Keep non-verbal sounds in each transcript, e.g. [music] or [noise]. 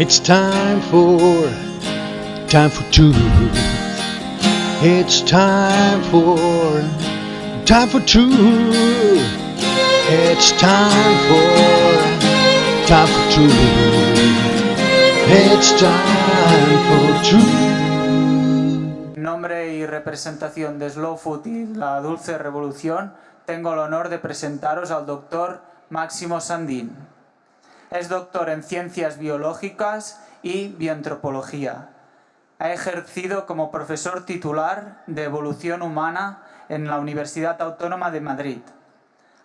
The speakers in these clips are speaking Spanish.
It's time for, time for truth. It's time for, time for truth. It's time for, time for truth. It's time for. En nombre y representación de Slow Food y la Dulce Revolución, tengo el honor de presentaros al doctor Máximo Sandín. Es doctor en Ciencias Biológicas y Bioantropología. Ha ejercido como profesor titular de Evolución Humana en la Universidad Autónoma de Madrid.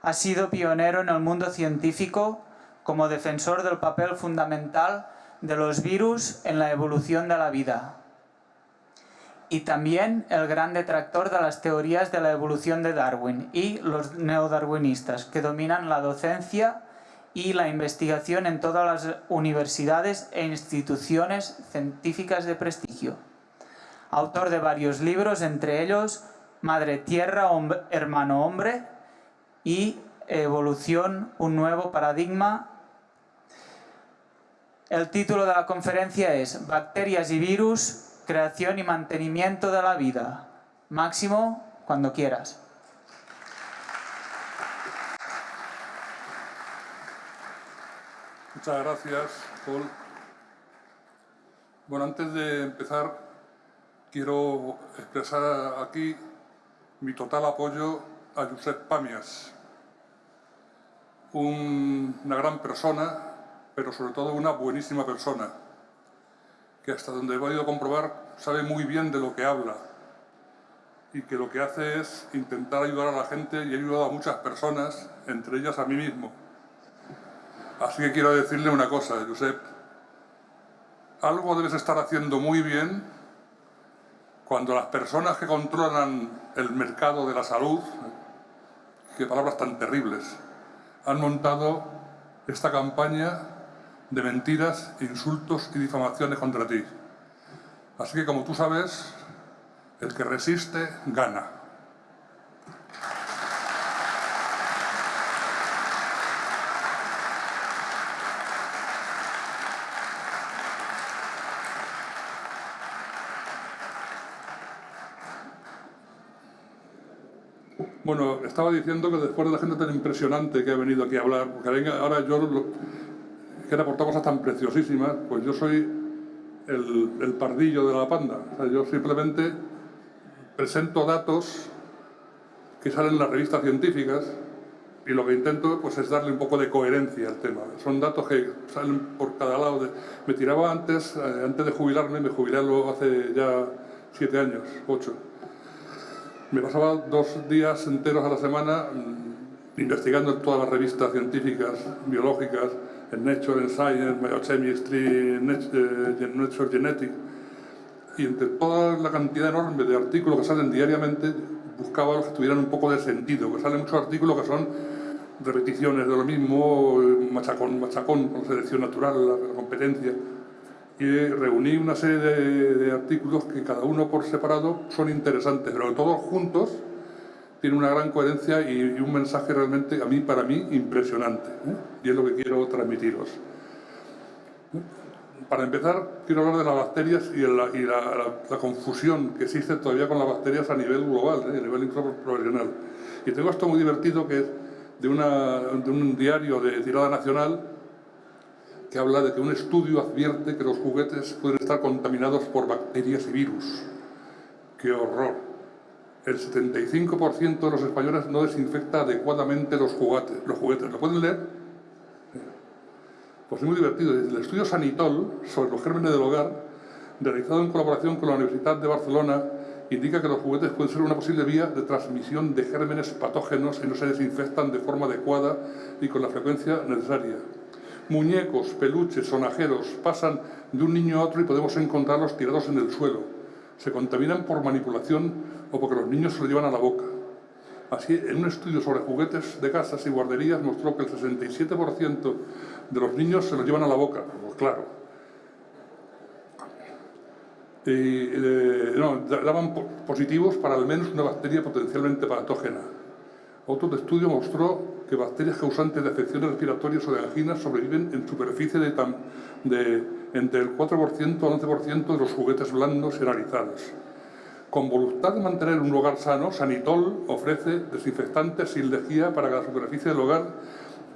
Ha sido pionero en el mundo científico como defensor del papel fundamental de los virus en la evolución de la vida. Y también el gran detractor de las teorías de la evolución de Darwin y los neodarwinistas que dominan la docencia y la investigación en todas las universidades e instituciones científicas de prestigio. Autor de varios libros, entre ellos Madre Tierra, Hermano Hombre y Evolución, un nuevo paradigma. El título de la conferencia es Bacterias y virus, creación y mantenimiento de la vida. Máximo, cuando quieras. Muchas gracias, Paul. Bueno, antes de empezar, quiero expresar aquí mi total apoyo a Josep Pamias, una gran persona, pero sobre todo una buenísima persona, que hasta donde he podido comprobar sabe muy bien de lo que habla y que lo que hace es intentar ayudar a la gente y ha ayudado a muchas personas, entre ellas a mí mismo. Así que quiero decirle una cosa, Josep. Algo debes estar haciendo muy bien cuando las personas que controlan el mercado de la salud, qué palabras tan terribles, han montado esta campaña de mentiras, insultos y difamaciones contra ti. Así que, como tú sabes, el que resiste, gana. Bueno, estaba diciendo que después de la gente tan impresionante que ha venido aquí a hablar, porque ahora yo que han aportado cosas tan preciosísimas, pues yo soy el, pardillo de la panda. O sea, yo simplemente presento datos que salen en las revistas científicas y lo que intento pues, es darle un poco de coherencia al tema. Son datos que salen por cada lado. De... Me tiraba antes, eh, antes de jubilarme, me jubilé hace ya siete años, ocho me pasaba dos días enteros a la semana mm, investigando en todas las revistas científicas, biológicas, en Nature, en Science, Biochemistry, eh, Nature Genetics, y entre toda la cantidad enorme de artículos que salen diariamente, buscaba los que tuvieran un poco de sentido, que salen muchos artículos que son repeticiones de lo mismo, machacón, machacón, con selección natural, la competencia, y reuní una serie de, artículos que cada uno por separado son interesantes, pero todos juntos tienen una gran coherencia y, un mensaje realmente, a mí, para mí, impresionante. ¿eh? Y es lo que quiero transmitiros. Para empezar, quiero hablar de las bacterias y, la, confusión que existe todavía con las bacterias a nivel global, ¿eh? a nivel profesional. Y tengo esto muy divertido que es de, de un diario de tirada nacional que habla de que un estudio advierte que los juguetes pueden estar contaminados por bacterias y virus. ¡Qué horror! El 75% de los españoles no desinfecta adecuadamente los juguetes. Los juguetes. ¿Lo pueden leer? Pues es muy divertido. El estudio Sanitol sobre los gérmenes del hogar, realizado en colaboración con la Universidad de Barcelona, indica que los juguetes pueden ser una posible vía de transmisión de gérmenes patógenos y no se desinfectan de forma adecuada y con la frecuencia necesaria muñecos, peluches, sonajeros pasan de un niño a otro y podemos encontrarlos tirados en el suelo. Se contaminan por manipulación o porque los niños se lo llevan a la boca. Así, en un estudio sobre juguetes de casas y guarderías mostró que el 67% de los niños se los llevan a la boca, pues claro. Y, eh, daban positivos para al menos una bacteria potencialmente patógena. Otro estudio mostró bacterias causantes de afecciones respiratorias o de anginas sobreviven en superficie de, entre el 4% al 11% de los juguetes blandos y analizados. Con voluntad de mantener un hogar sano, Sanitol ofrece desinfectantes sin lejía para la superficie del hogar,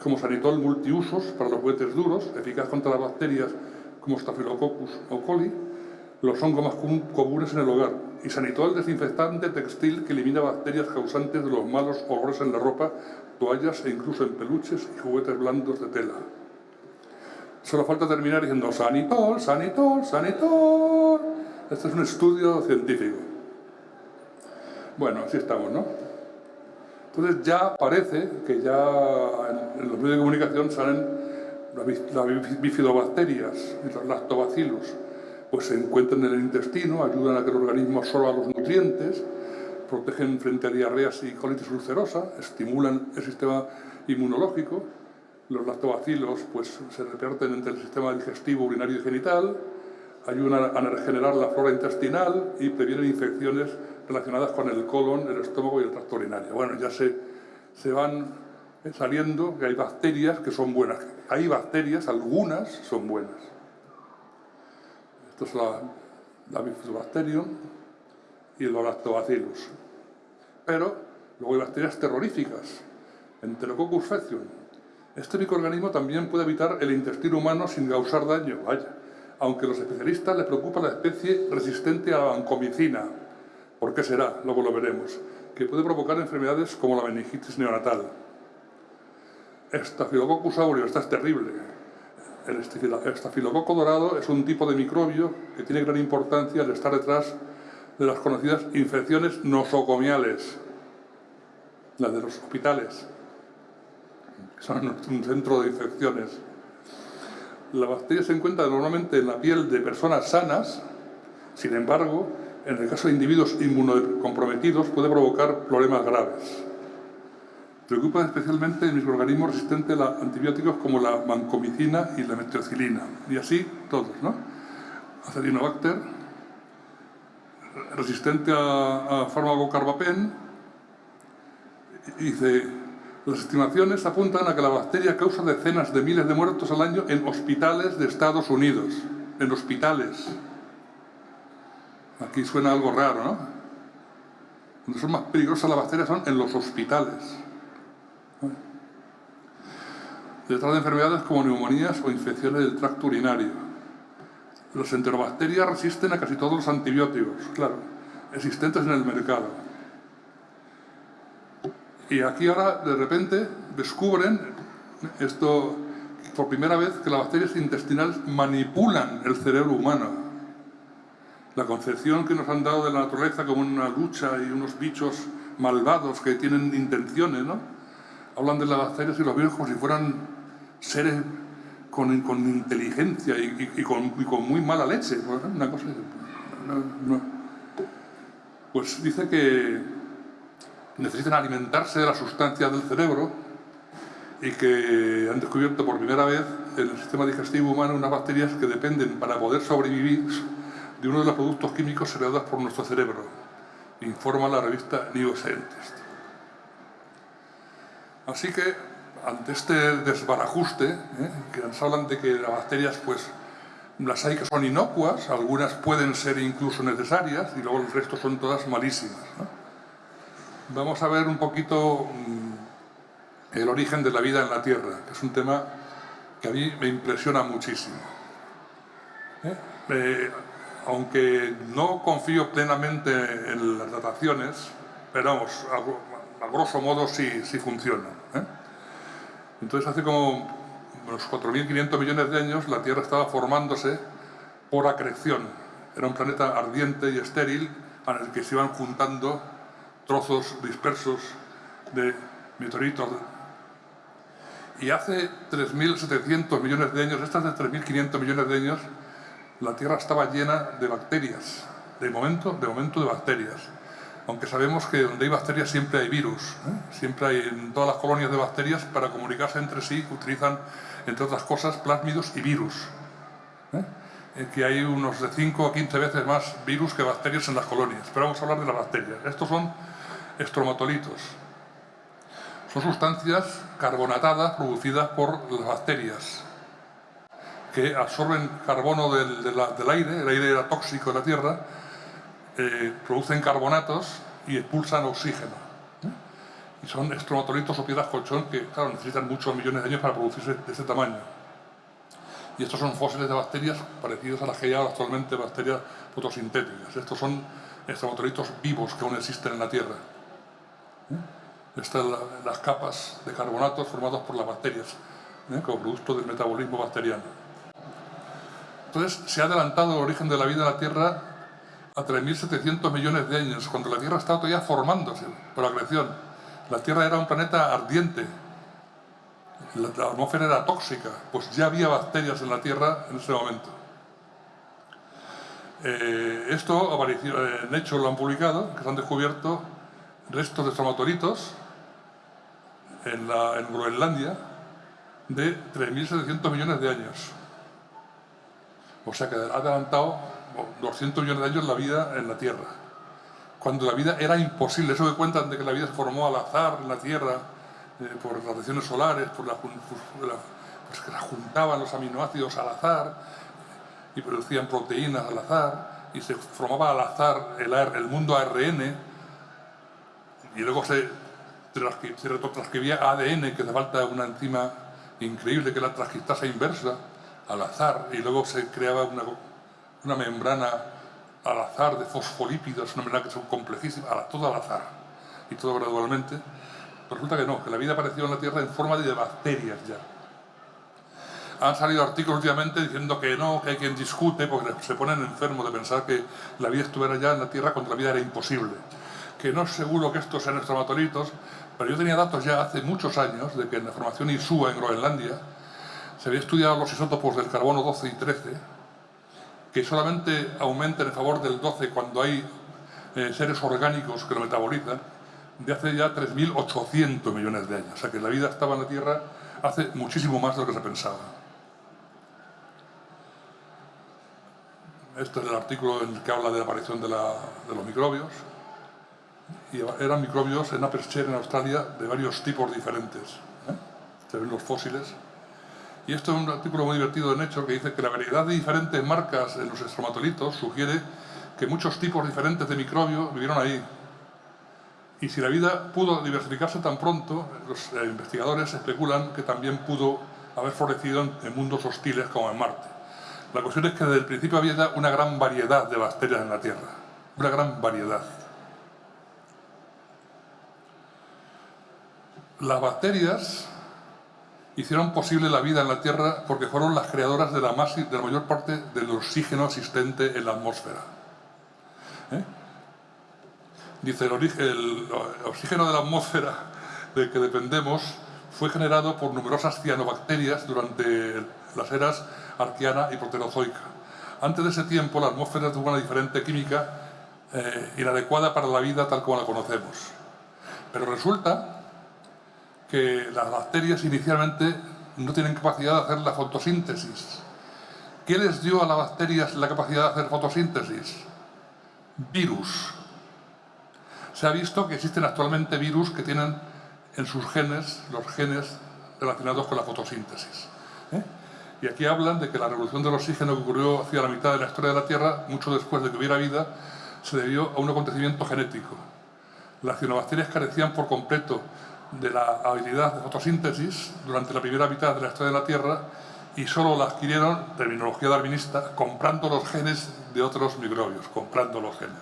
como Sanitol multiusos para los juguetes duros, eficaz contra las bacterias como Staphylococcus o coli, los hongos más comunes en el hogar, y Sanitol desinfectante textil que elimina bacterias causantes de los malos olores en la ropa, toallas e incluso en peluches y juguetes blandos de tela. Solo falta terminar diciendo Sanitol, Sanitol, Sanitol. Este es un estudio científico. Bueno, así estamos, ¿no? Entonces ya parece que ya en los medios de comunicación salen las bifidobacterias y los lactobacilos, pues se encuentran en el intestino, ayudan a que el organismo absorba los nutrientes, protegen frente a diarreas y colitis ulcerosa, estimulan el sistema inmunológico, los lactobacilos pues, se reparten entre el sistema digestivo, urinario y genital, ayudan a regenerar la flora intestinal y previenen infecciones relacionadas con el colon, el estómago y el tracto urinario. Bueno, ya se, se van saliendo que hay bacterias que son buenas. Hay bacterias, algunas son buenas. Esto es la, la Bifidobacterium y los lactobacillus. Pero luego hay bacterias terroríficas, Enterococcus faecium. Este microorganismo también puede evitar el intestino humano sin causar daño, vaya, aunque a los especialistas les preocupa la especie resistente a la vancomicina. ¿Por qué será? Luego lo veremos. Que puede provocar enfermedades como la meningitis neonatal. Estafilococcus aureus, esta es terrible. El estafilococo dorado es un tipo de microbio que tiene gran importancia al estar detrás de las conocidas infecciones nosocomiales, las de los hospitales, son un centro de infecciones. La bacteria se encuentra normalmente en la piel de personas sanas, sin embargo, en el caso de individuos inmunocomprometidos puede provocar problemas graves. Preocupa especialmente el microorganismos resistentes a antibióticos como la vancomicina y la metrocilina. Y así todos, ¿no? Acinetobacter, resistente a, a fármaco carbapen, dice, las estimaciones apuntan a que la bacteria causa decenas de miles de muertos al año en hospitales de Estados Unidos. En hospitales. Aquí suena algo raro, ¿no? Donde son más peligrosas las bacterias son en los hospitales detrás de enfermedades como neumonías o infecciones del tracto urinario. Las enterobacterias resisten a casi todos los antibióticos, claro, existentes en el mercado. Y aquí ahora, de repente, descubren esto por primera vez que las bacterias intestinales manipulan el cerebro humano. La concepción que nos han dado de la naturaleza como una lucha y unos bichos malvados que tienen intenciones, ¿no? Hablan de las bacterias y los virus como si fueran seres con, inteligencia y, con, muy mala leche. Una cosa, Pues dice que necesitan alimentarse de las sustancias del cerebro y que han descubierto por primera vez en el sistema digestivo humano unas bacterias que dependen para poder sobrevivir de uno de los productos químicos heredados por nuestro cerebro, informa la revista New Scientist. Así que ante este desbarajuste, ¿eh? que nos hablan de que las bacterias, pues, las hay que son inocuas, algunas pueden ser incluso necesarias y luego el resto son todas malísimas. Vamos a ver un poquito mm, el origen de la vida en la Tierra, que es un tema que a mí me impresiona muchísimo. ¿eh? Eh, aunque no confío plenamente en las dataciones, pero vamos, a, grosso modo sí, sí funcionan. Entonces hace como unos 4.500 millones de años la Tierra estaba formándose por acreción. Era un planeta ardiente y estéril en el que se iban juntando trozos dispersos de meteoritos. Y hace 3.700 millones de años, estas de 3.500 millones de años, la Tierra estaba llena de bacterias, de momento, de momento de bacterias aunque sabemos que donde hay bacterias siempre hay virus. ¿eh? Siempre hay, en todas las colonias de bacterias, para comunicarse entre sí, utilizan, entre otras cosas, plásmidos y virus. ¿eh? que hay unos de 5 a 15 veces más virus que bacterias en las colonias. Pero vamos a hablar de las bacterias. Estos son estromatolitos. Son sustancias carbonatadas producidas por las bacterias, que absorben carbono del, del aire, el aire era tóxico de la Tierra, eh, producen carbonatos y expulsan oxígeno. ¿eh? Y son estromatolitos o piedras colchón que, claro, necesitan muchos millones de años para producirse de ese tamaño. Y estos son fósiles de bacterias parecidos a las que hay actualmente bacterias fotosintéticas. Estos son estromatolitos vivos que aún existen en la Tierra. ¿eh? Estas son las capas de carbonatos formados por las bacterias, como producto del metabolismo bacteriano. Entonces, se ha adelantado el origen de la vida en la Tierra a 3.700 millones de años, cuando la Tierra estaba todavía formándose por la creación. La Tierra era un planeta ardiente, la, atmósfera era tóxica, pues ya había bacterias en la Tierra en ese momento. Eh, esto apareció, en hecho lo han publicado, que se han descubierto restos de estromatolitos en, en Groenlandia de 3.700 millones de años. O sea que ha adelantado 200 millones de años la vida en la Tierra. Cuando la vida era imposible, eso que cuentan de que la vida se formó al azar en la Tierra, eh, por radiaciones solares, por la, pues que la juntaban los aminoácidos al azar y producían proteínas al azar y se formaba al azar el, mundo ARN y luego se, se ADN, que hace falta una enzima increíble que es la transcriptasa inversa, al azar y luego se creaba una, una membrana al azar de fosfolípidos, una membrana que son complejísimas, todo al azar y todo gradualmente. resulta que no, que la vida apareció en la Tierra en forma de bacterias ya. Han salido artículos últimamente diciendo que no, que hay quien discute porque se ponen enfermos de pensar que la vida estuviera ya en la Tierra cuando la vida era imposible. Que no es seguro que estos sean estromatolitos, pero yo tenía datos ya hace muchos años de que en la formación ISUA en Groenlandia se había estudiado los isótopos del carbono 12 y 13, que solamente aumentan en favor del 12 cuando hay eh, seres orgánicos que lo metabolizan, de hace ya 3.800 millones de años. O sea que la vida estaba en la Tierra hace muchísimo más de lo que se pensaba. Este es el artículo en el que habla de la aparición de, los microbios. Y eran microbios en Aperture, en Australia, de varios tipos diferentes. ¿eh? Se ven los fósiles. Y esto es un artículo muy divertido en hecho que dice que la variedad de diferentes marcas en los estromatolitos sugiere que muchos tipos diferentes de microbios vivieron ahí. Y si la vida pudo diversificarse tan pronto, los eh, investigadores especulan que también pudo haber florecido en, mundos hostiles como en Marte. La cuestión es que desde el principio había una gran variedad de bacterias en la Tierra. Una gran variedad. Las bacterias hicieron posible la vida en la Tierra porque fueron las creadoras de la, mayor parte del oxígeno existente en la atmósfera. ¿Eh? Dice, el, el, oxígeno de la atmósfera del que dependemos fue generado por numerosas cianobacterias durante las eras arqueana y proterozoica. Antes de ese tiempo, la atmósfera tuvo una diferente química eh, inadecuada para la vida tal como la conocemos. Pero resulta que las bacterias inicialmente no tienen capacidad de hacer la fotosíntesis. ¿Qué les dio a las bacterias la capacidad de hacer fotosíntesis? Virus. Se ha visto que existen actualmente virus que tienen en sus genes los genes relacionados con la fotosíntesis. ¿eh? Y aquí hablan de que la revolución del oxígeno que ocurrió hacia la mitad de la historia de la Tierra, mucho después de que hubiera vida, se debió a un acontecimiento genético. Las cianobacterias carecían por completo de la habilidad de fotosíntesis durante la primera mitad de la historia de la Tierra y solo la adquirieron, terminología darwinista, comprando los genes de otros microbios, comprando los genes.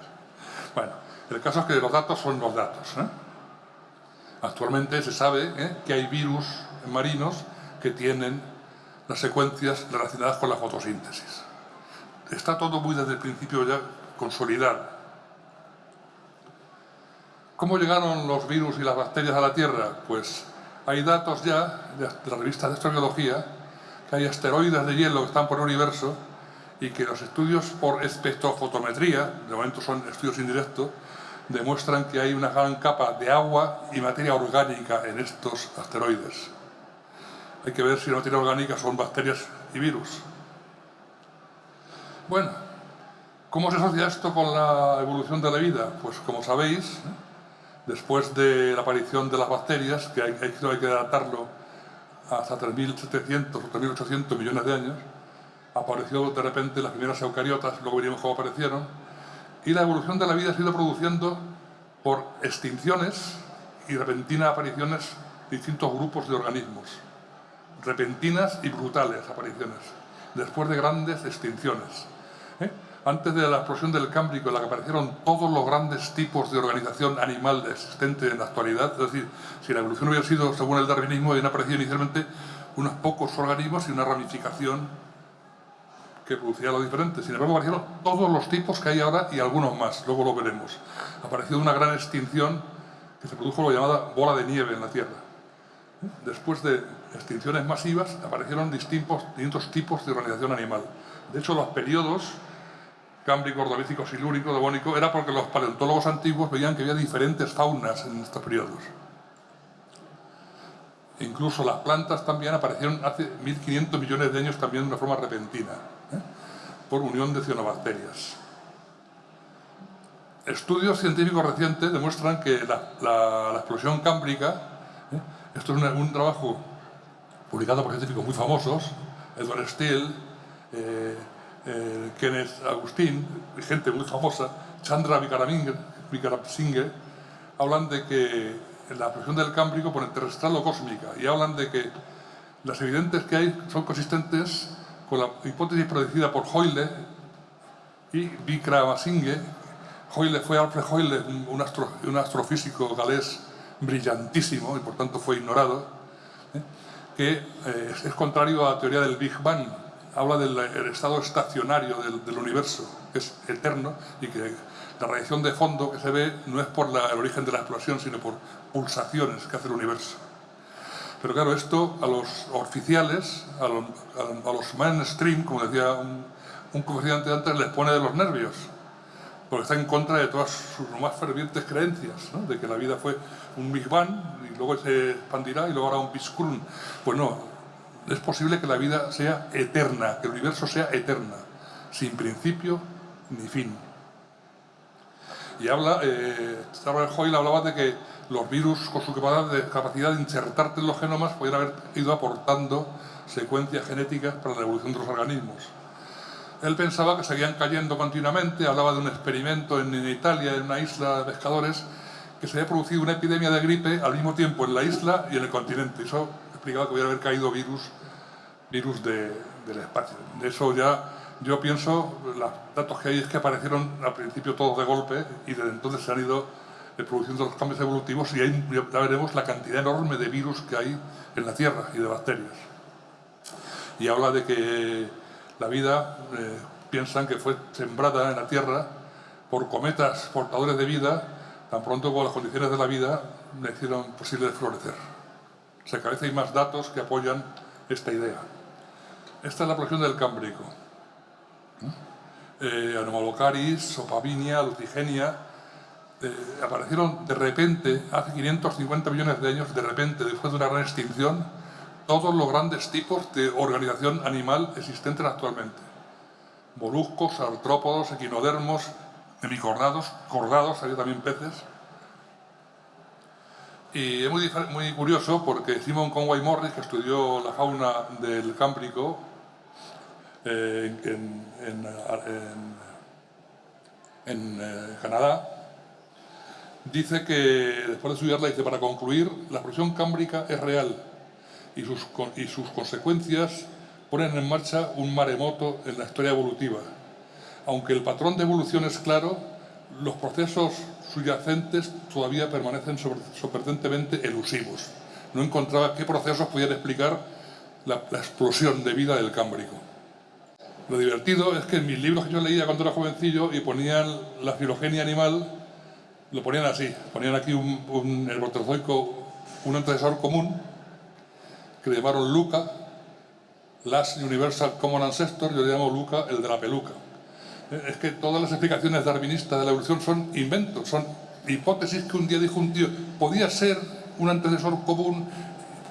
Bueno, el caso es que los datos son los datos. ¿eh? Actualmente se sabe ¿eh? que hay virus marinos que tienen las secuencias relacionadas con la fotosíntesis. Está todo muy desde el principio ya consolidado. ¿Cómo llegaron los virus y las bacterias a la Tierra? Pues hay datos ya de la revista de astrobiología que hay asteroides de hielo que están por el universo y que los estudios por espectrofotometría, de momento son estudios indirectos, demuestran que hay una gran capa de agua y materia orgánica en estos asteroides. Hay que ver si la materia orgánica son bacterias y virus. Bueno, ¿cómo se asocia esto con la evolución de la vida? Pues como sabéis, después de la aparición de las bacterias, que hay, hay que datarlo hasta 3.700 o 3.800 millones de años, apareció de repente las primeras eucariotas, luego veríamos cómo aparecieron, y la evolución de la vida se ha ido produciendo por extinciones y repentinas apariciones de distintos grupos de organismos, repentinas y brutales apariciones, después de grandes extinciones. Antes de la explosión del Cámbrico, en la que aparecieron todos los grandes tipos de organización animal existente en la actualidad, es decir, si la evolución hubiera sido según el darwinismo, habían aparecido inicialmente unos pocos organismos y una ramificación que producía lo diferente. Sin embargo, aparecieron todos los tipos que hay ahora y algunos más, luego lo veremos. Apareció una gran extinción que se produjo lo llamada bola de nieve en la Tierra. Después de extinciones masivas, aparecieron distintos, distintos tipos de organización animal. De hecho, los periodos cámbrico, ordovícico, silúrico, devónico, era porque los paleontólogos antiguos veían que había diferentes faunas en estos periodos. Incluso las plantas también aparecieron hace 1500 millones de años también de una forma repentina, ¿eh? por unión de cianobacterias. Estudios científicos recientes demuestran que la, explosión cámbrica, ¿eh? esto es un, trabajo publicado por científicos muy famosos, Edward Steele, eh, eh, Kenneth Agustín, gente muy famosa, Chandra Vikramasinghe, hablan de que la presión del Cámbrico pone terrestral o cósmica y hablan de que las evidentes que hay son consistentes con la hipótesis predecida por Hoyle y Vikramasinghe. Hoyle fue Alfred Hoyle, un, astrofísico galés brillantísimo y por tanto fue ignorado, ¿eh? que eh, es contrario a la teoría del Big Bang, habla del estado estacionario del, universo, que es eterno, y que la radiación de fondo que se ve no es por el origen de la explosión, sino por pulsaciones que hace el universo. Pero claro, esto a los oficiales, a los, mainstream, como decía un, un comerciante antes, les pone de los nervios, porque está en contra de todas sus más fervientes creencias, de que la vida fue un Big Bang y luego se expandirá y luego hará un Biscrun. Pues no, es posible que la vida sea eterna, que el universo sea eterna, sin principio ni fin. Y habla, eh, Hoyle hablaba de que los virus con su capacidad de insertarte en los genomas podrían haber ido aportando secuencias genéticas para la evolución de los organismos. Él pensaba que seguían cayendo continuamente, hablaba de un experimento en, Italia, en una isla de pescadores, que se había producido una epidemia de gripe al mismo tiempo en la isla y en el continente. Eso explicaba que hubiera haber caído virus, virus del espacio. De eso ya yo pienso, los datos que hay es que aparecieron al principio todos de golpe y desde entonces se han ido eh, produciendo los cambios evolutivos y ahí ya veremos la cantidad enorme de virus que hay en la Tierra y de bacterias. Y habla de que la vida, eh, piensan que fue sembrada en la Tierra por cometas portadores de vida, tan pronto como las condiciones de la vida le hicieron posible florecer. Se vez hay más datos que apoyan esta idea. Esta es la producción del Cámbrico. Eh, Anomalocaris, Sopavinia, Lutigenia, eh, aparecieron de repente, hace 550 millones de años, de repente, después de una gran extinción, todos los grandes tipos de organización animal existentes actualmente. Moluscos, artrópodos, equinodermos, hemicordados, cordados, había también peces, y es muy, muy curioso porque Simon Conway Morris, que estudió la fauna del Cámbrico eh, en, eh, Canadá, dice que, después de estudiarla, dice, para concluir, la presión cámbrica es real y sus, y sus consecuencias ponen en marcha un maremoto en la historia evolutiva. Aunque el patrón de evolución es claro, los procesos subyacentes todavía permanecen sorprendentemente elusivos. No encontraba qué procesos podían explicar la, explosión de vida del Cámbrico. Lo divertido es que en mis libros que yo leía cuando era jovencillo y ponían la filogenia animal, lo ponían así, ponían aquí un, un un antecesor común, que le llamaron Luca, Last Universal Common Ancestor, yo le llamo Luca el de la peluca es que todas las explicaciones darwinistas de la evolución son inventos, son hipótesis que un día dijo un tío, podía ser un antecesor común,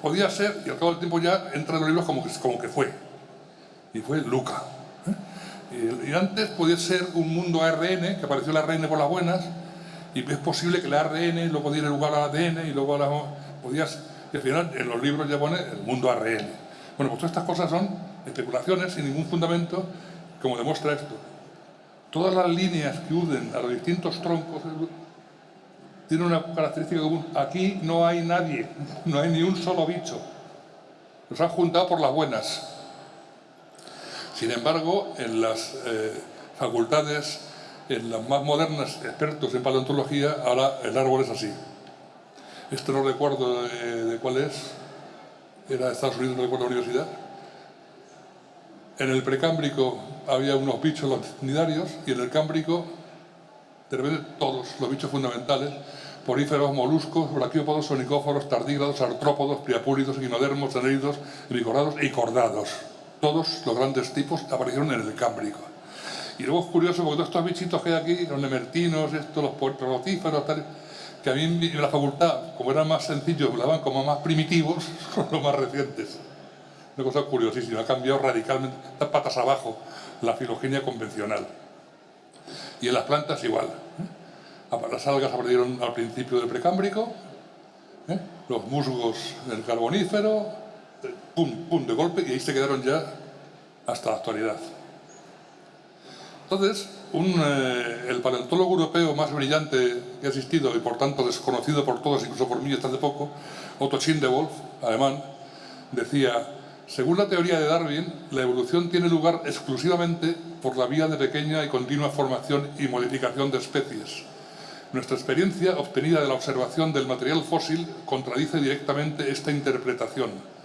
podía ser, y al cabo del tiempo ya entra en los libros como que, como que fue. Y fue Luca. ¿eh? Y, antes podía ser un mundo ARN, que apareció el ARN por las buenas, y es posible que el ARN luego diera lugar al ADN y luego a la, podía, y al final en los libros ya pone el mundo ARN. Bueno, pues todas estas cosas son especulaciones sin ningún fundamento, como demuestra esto. Todas las líneas que unen a los distintos troncos tienen una característica común. Aquí no hay nadie, [laughs] no hay ni un solo bicho. Los han juntado por las buenas. Sin embargo, en las eh, facultades, en las más modernas, expertos en paleontología, ahora el árbol es así. Esto no recuerdo de, cuál es, era de Estados Unidos, no recuerdo la universidad. En el precámbrico había unos bichos longitudinarios y en el cámbrico, de repente, todos los bichos fundamentales, poríferos, moluscos, braquiópodos, sonicóforos, tardígrados, artrópodos, priapúlidos, guinodermos, anélidos, bicordados y cordados. Todos los grandes tipos aparecieron en el cámbrico. Y luego es curioso porque todos estos bichitos que hay aquí, los nemertinos, estos, los puertotíferos, tal, que a mí en la facultad, como eran más sencillos, me daban como más primitivos, son [laughs] los más recientes. Una cosa curiosísima, ha cambiado radicalmente, está patas abajo, la filogenia convencional. Y en las plantas igual. ¿eh? Las algas aparecieron al principio del precámbrico, ¿eh? los musgos del carbonífero, pum, pum, de golpe, y ahí se quedaron ya hasta la actualidad. Entonces, eh, el paleontólogo europeo más brillante que ha existido y por tanto desconocido por todos, incluso por mí hasta hace poco, Otto Schindewolf, alemán, decía, según la teoría de Darwin, la evolución tiene lugar exclusivamente por la vía de pequeña y continua formación y modificación de especies. Nuestra experiencia, obtenida de la observación del material fósil, contradice directamente esta interpretación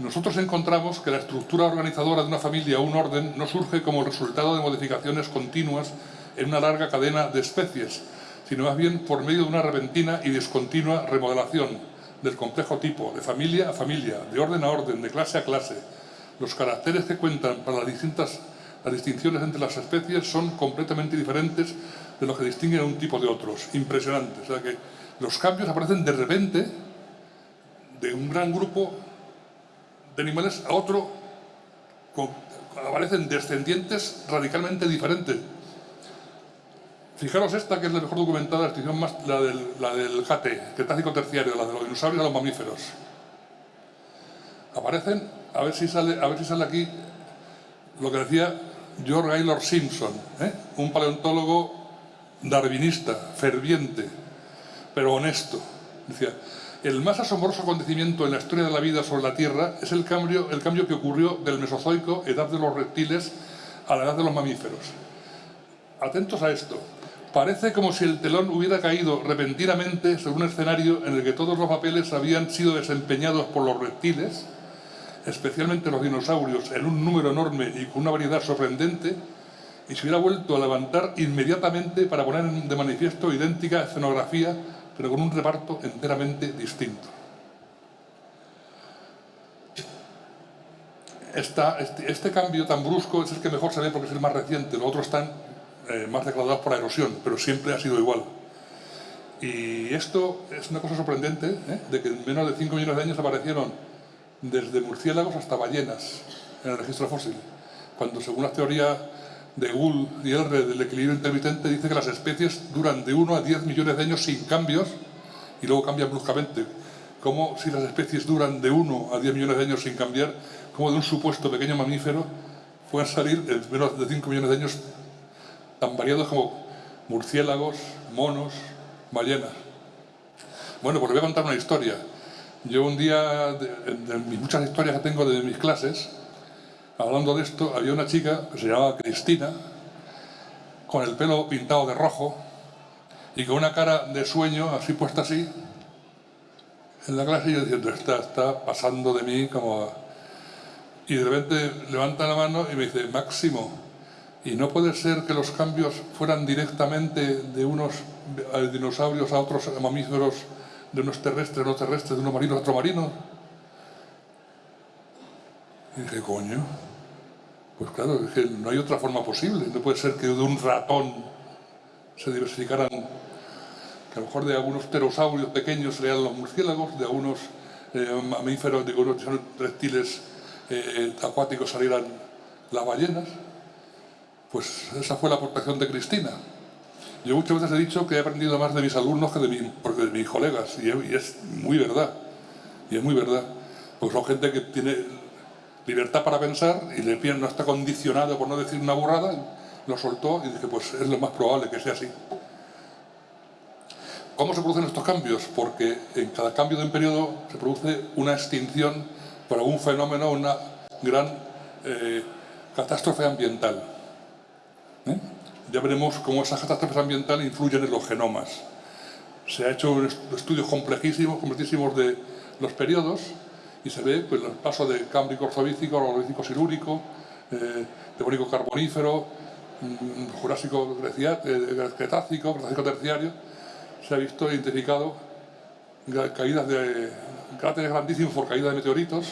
nosotros encontramos que la estructura organizadora de una familia o un orden no surge como resultado de modificaciones continuas en una larga cadena de especies, sino más bien por medio de una repentina y discontinua remodelación del complejo tipo, de familia a familia, de orden a orden, de clase a clase. Los caracteres que cuentan para las distintas las distinciones entre las especies son completamente diferentes de lo que distinguen a un tipo de otros. Impresionante. O sea que los cambios aparecen de repente de un gran grupo de animales a otro aparecen descendientes radicalmente diferentes. Fijaros esta, que es la mejor documentada, la extinción más, la del, la del jate, Cretácico terciario, la de los dinosaurios a los mamíferos. Aparecen, a ver si sale, a ver si sale aquí lo que decía George Gaylord Simpson, ¿eh? un paleontólogo darwinista, ferviente, pero honesto. Decía, el más asombroso acontecimiento en la historia de la vida sobre la Tierra es el cambio, el cambio que ocurrió del Mesozoico, edad de los reptiles, a la edad de los mamíferos. Atentos a esto. Parece como si el telón hubiera caído repentinamente sobre un escenario en el que todos los papeles habían sido desempeñados por los reptiles, especialmente los dinosaurios, en un número enorme y con una variedad sorprendente, y se hubiera vuelto a levantar inmediatamente para poner de manifiesto idéntica escenografía pero con un reparto enteramente distinto. Este, este, cambio tan brusco es el que mejor se ve porque es el más reciente, los otros están eh, más degradados por la erosión, pero siempre ha sido igual. Y esto es una cosa sorprendente, ¿eh? de que en menos de 5 millones de años aparecieron desde murciélagos hasta ballenas en el registro fósil, cuando según las teorías de Gould y R del equilibrio intermitente dice que las especies duran de 1 a 10 millones de años sin cambios y luego cambian bruscamente. Como si las especies duran de 1 a 10 millones de años sin cambiar, como de un supuesto pequeño mamífero pueden salir en menos de 5 millones de años tan variados como murciélagos, monos, ballenas. Bueno, pues les voy a contar una historia. Yo un día, de, muchas historias que tengo de mis clases, hablando de esto, había una chica que se llamaba Cristina, con el pelo pintado de rojo y con una cara de sueño, así puesta así, en la clase y yo diciendo, está, está pasando de mí como... Y de repente levanta la mano y me dice, Máximo, ¿y no puede ser que los cambios fueran directamente de unos dinosaurios a otros mamíferos, de unos terrestres a no terrestres, de unos marinos a otros marinos? Y dije, coño, pues claro, es que no hay otra forma posible. No puede ser que de un ratón se diversificaran, que a lo mejor de algunos pterosaurios pequeños serían los murciélagos, de algunos eh, mamíferos, de algunos reptiles eh, acuáticos salieran las ballenas. Pues esa fue la aportación de Cristina. Yo muchas veces he dicho que he aprendido más de mis alumnos que de, de mis colegas, y es muy verdad, y es muy verdad, porque son gente que tiene libertad para pensar y le no está condicionado por no decir una burrada, lo soltó y dije, pues es lo más probable que sea así. ¿Cómo se producen estos cambios? Porque en cada cambio de un periodo se produce una extinción por algún fenómeno, una gran eh, catástrofe ambiental. ¿Eh? Ya veremos cómo esas catástrofes ambientales influyen en los genomas. Se ha hecho estudios complejísimos, complejísimos de los periodos y se ve pues, el paso de cámbrico orzovícico, orzovícico silúrico, eh, devónico carbonífero, mm, jurásico eh, cretácico, cretácico terciario, se ha visto identificado caídas de cráteres grandísimos por caída de meteoritos,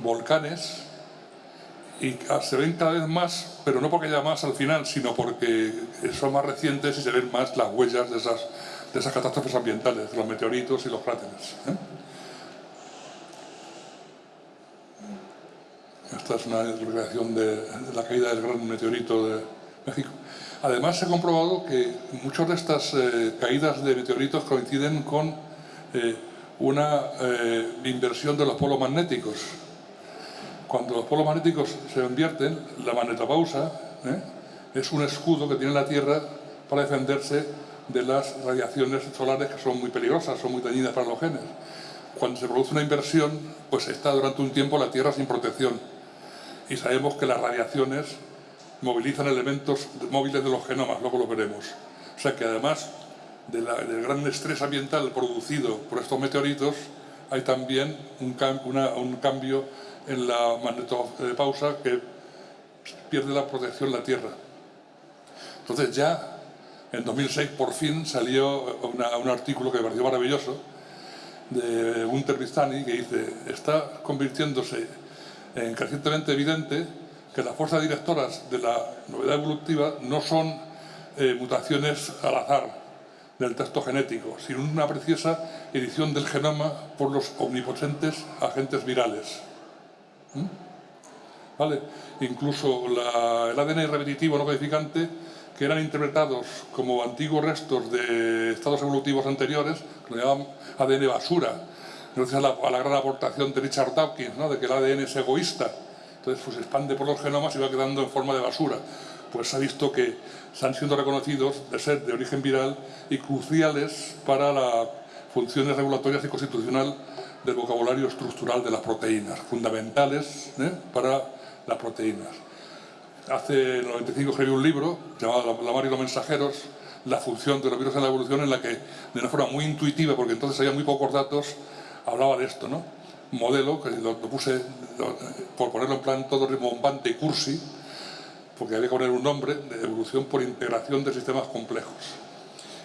volcanes, y se ven cada vez más, pero no porque haya más al final, sino porque son más recientes y se ven más las huellas de esas, de esas catástrofes ambientales, los meteoritos y los cráteres. ¿eh? Esta es una recreación de la caída del gran meteorito de México. Además, se ha comprobado que muchas de estas eh, caídas de meteoritos coinciden con eh, una inversión de los polos magnéticos. Cuando los polos magnéticos se invierten, la magnetopausa es un escudo que tiene la Tierra para defenderse de las radiaciones solares que son muy peligrosas, son muy dañinas para los genes. Cuando se produce una inversión, pues está durante un tiempo la Tierra sin protección y sabemos que las radiaciones movilizan elementos móviles de los genomas, luego lo veremos. O sea que además del gran estrés ambiental producido por estos meteoritos, hay también un, cambio en la magnetopausa que pierde la protección la Tierra. Entonces ya en 2006 por fin salió un artículo que me pareció maravilloso de un Vistani que dice está convirtiéndose crecientemente evidente que las fuerzas directoras de la novedad evolutiva no son eh, mutaciones al azar del texto genético, sino una preciosa edición del genoma por los omnipotentes agentes virales. ¿Mm? ¿Vale? Incluso el ADN repetitivo no codificante, que eran interpretados como antiguos restos de estados evolutivos anteriores, que lo llamaban ADN basura, gracias a la, gran aportación de Richard Dawkins, ¿no? de que el ADN es egoísta, entonces pues, se expande por los genomas y va quedando en forma de basura. Pues se ha visto que están siendo reconocidos de ser de origen viral y cruciales para las funciones regulatorias y constitucional del vocabulario estructural de las proteínas, fundamentales ¿eh? para las proteínas. Hace el 95 escribí un libro llamado La mar y los mensajeros, la función de los virus en la evolución, en la que de una forma muy intuitiva, porque entonces había muy pocos datos, hablaba de esto, ¿no? modelo, que lo, puse, por ponerlo en plan todo rimbombante y cursi, porque había que poner un nombre, de evolución por integración de sistemas complejos.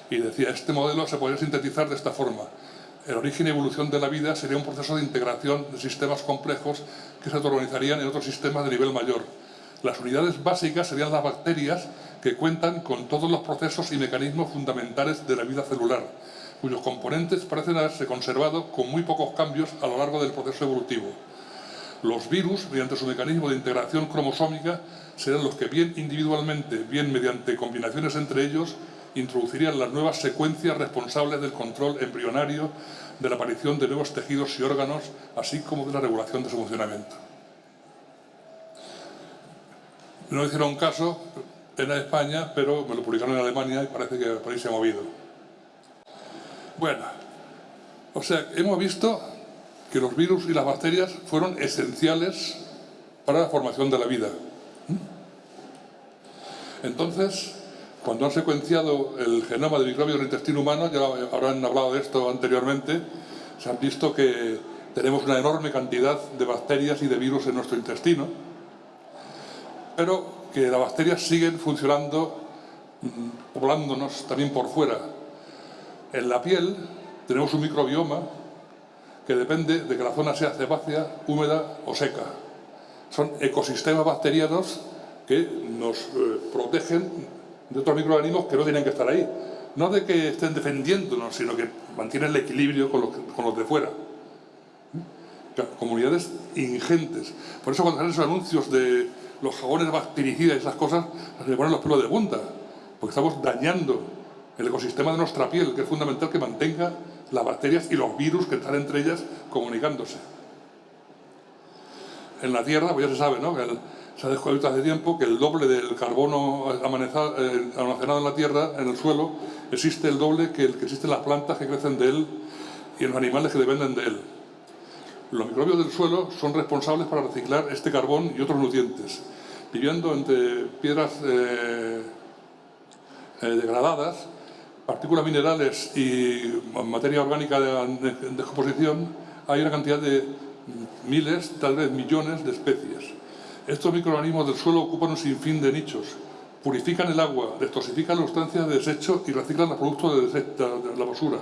Y decía, este modelo se podría sintetizar de esta forma. El origen y evolución de la vida sería un proceso de integración de sistemas complejos que se organizarían en otros sistemas de nivel mayor. Las unidades básicas serían las bacterias que cuentan con todos los procesos y mecanismos fundamentales de la vida celular, cuyos componentes parecen haberse conservado con muy pocos cambios a lo largo del proceso evolutivo. Los virus, mediante su mecanismo de integración cromosómica, serán los que bien individualmente, bien mediante combinaciones entre ellos, introducirían las nuevas secuencias responsables del control embrionario, de la aparición de nuevos tejidos y órganos, así como de la regulación de su funcionamiento. No hicieron caso en España, pero me lo publicaron en Alemania y parece que por ahí se ha movido. Bueno, o sea, hemos visto que los virus y las bacterias fueron esenciales para la formación de la vida. ¿Mm? Entonces, cuando han secuenciado el genoma de microbios del intestino humano, ya habrán hablado de esto anteriormente, se han visto que tenemos una enorme cantidad de bacterias y de virus en nuestro intestino, pero que las bacterias siguen funcionando, mm, poblándonos también por fuera, en la piel tenemos un microbioma que depende de que la zona sea sebácea, húmeda o seca. Son ecosistemas bacterianos que nos eh, protegen de otros microorganismos que no tienen que estar ahí. No de que estén defendiéndonos, sino que mantienen el equilibrio con los, de fuera. Comunidades ingentes. Por eso cuando salen esos anuncios de los jabones bactericidas y esas cosas, se ponen los pelos de punta. Porque estamos dañando el ecosistema de nuestra piel, que es fundamental que mantenga las bacterias y los virus que están entre ellas comunicándose. en la Tierra, pues ya se sabe, ¿no? Se ha descubierto hace tiempo que el doble del carbono eh, almacenado en la Tierra, en el suelo, existe el doble que el que existen las plantas que crecen de él y los animales que dependen de él. Los microbios del suelo son responsables para reciclar este carbón y otros nutrientes. Viviendo entre piedras eh, eh, degradadas, partículas minerales y materia orgánica de, descomposición, hay una cantidad de miles, tal vez millones de especies. Estos microorganismos del suelo ocupan un sinfín de nichos. Purifican el agua, detoxifican las sustancias de desecho y reciclan los productos de, las basuras.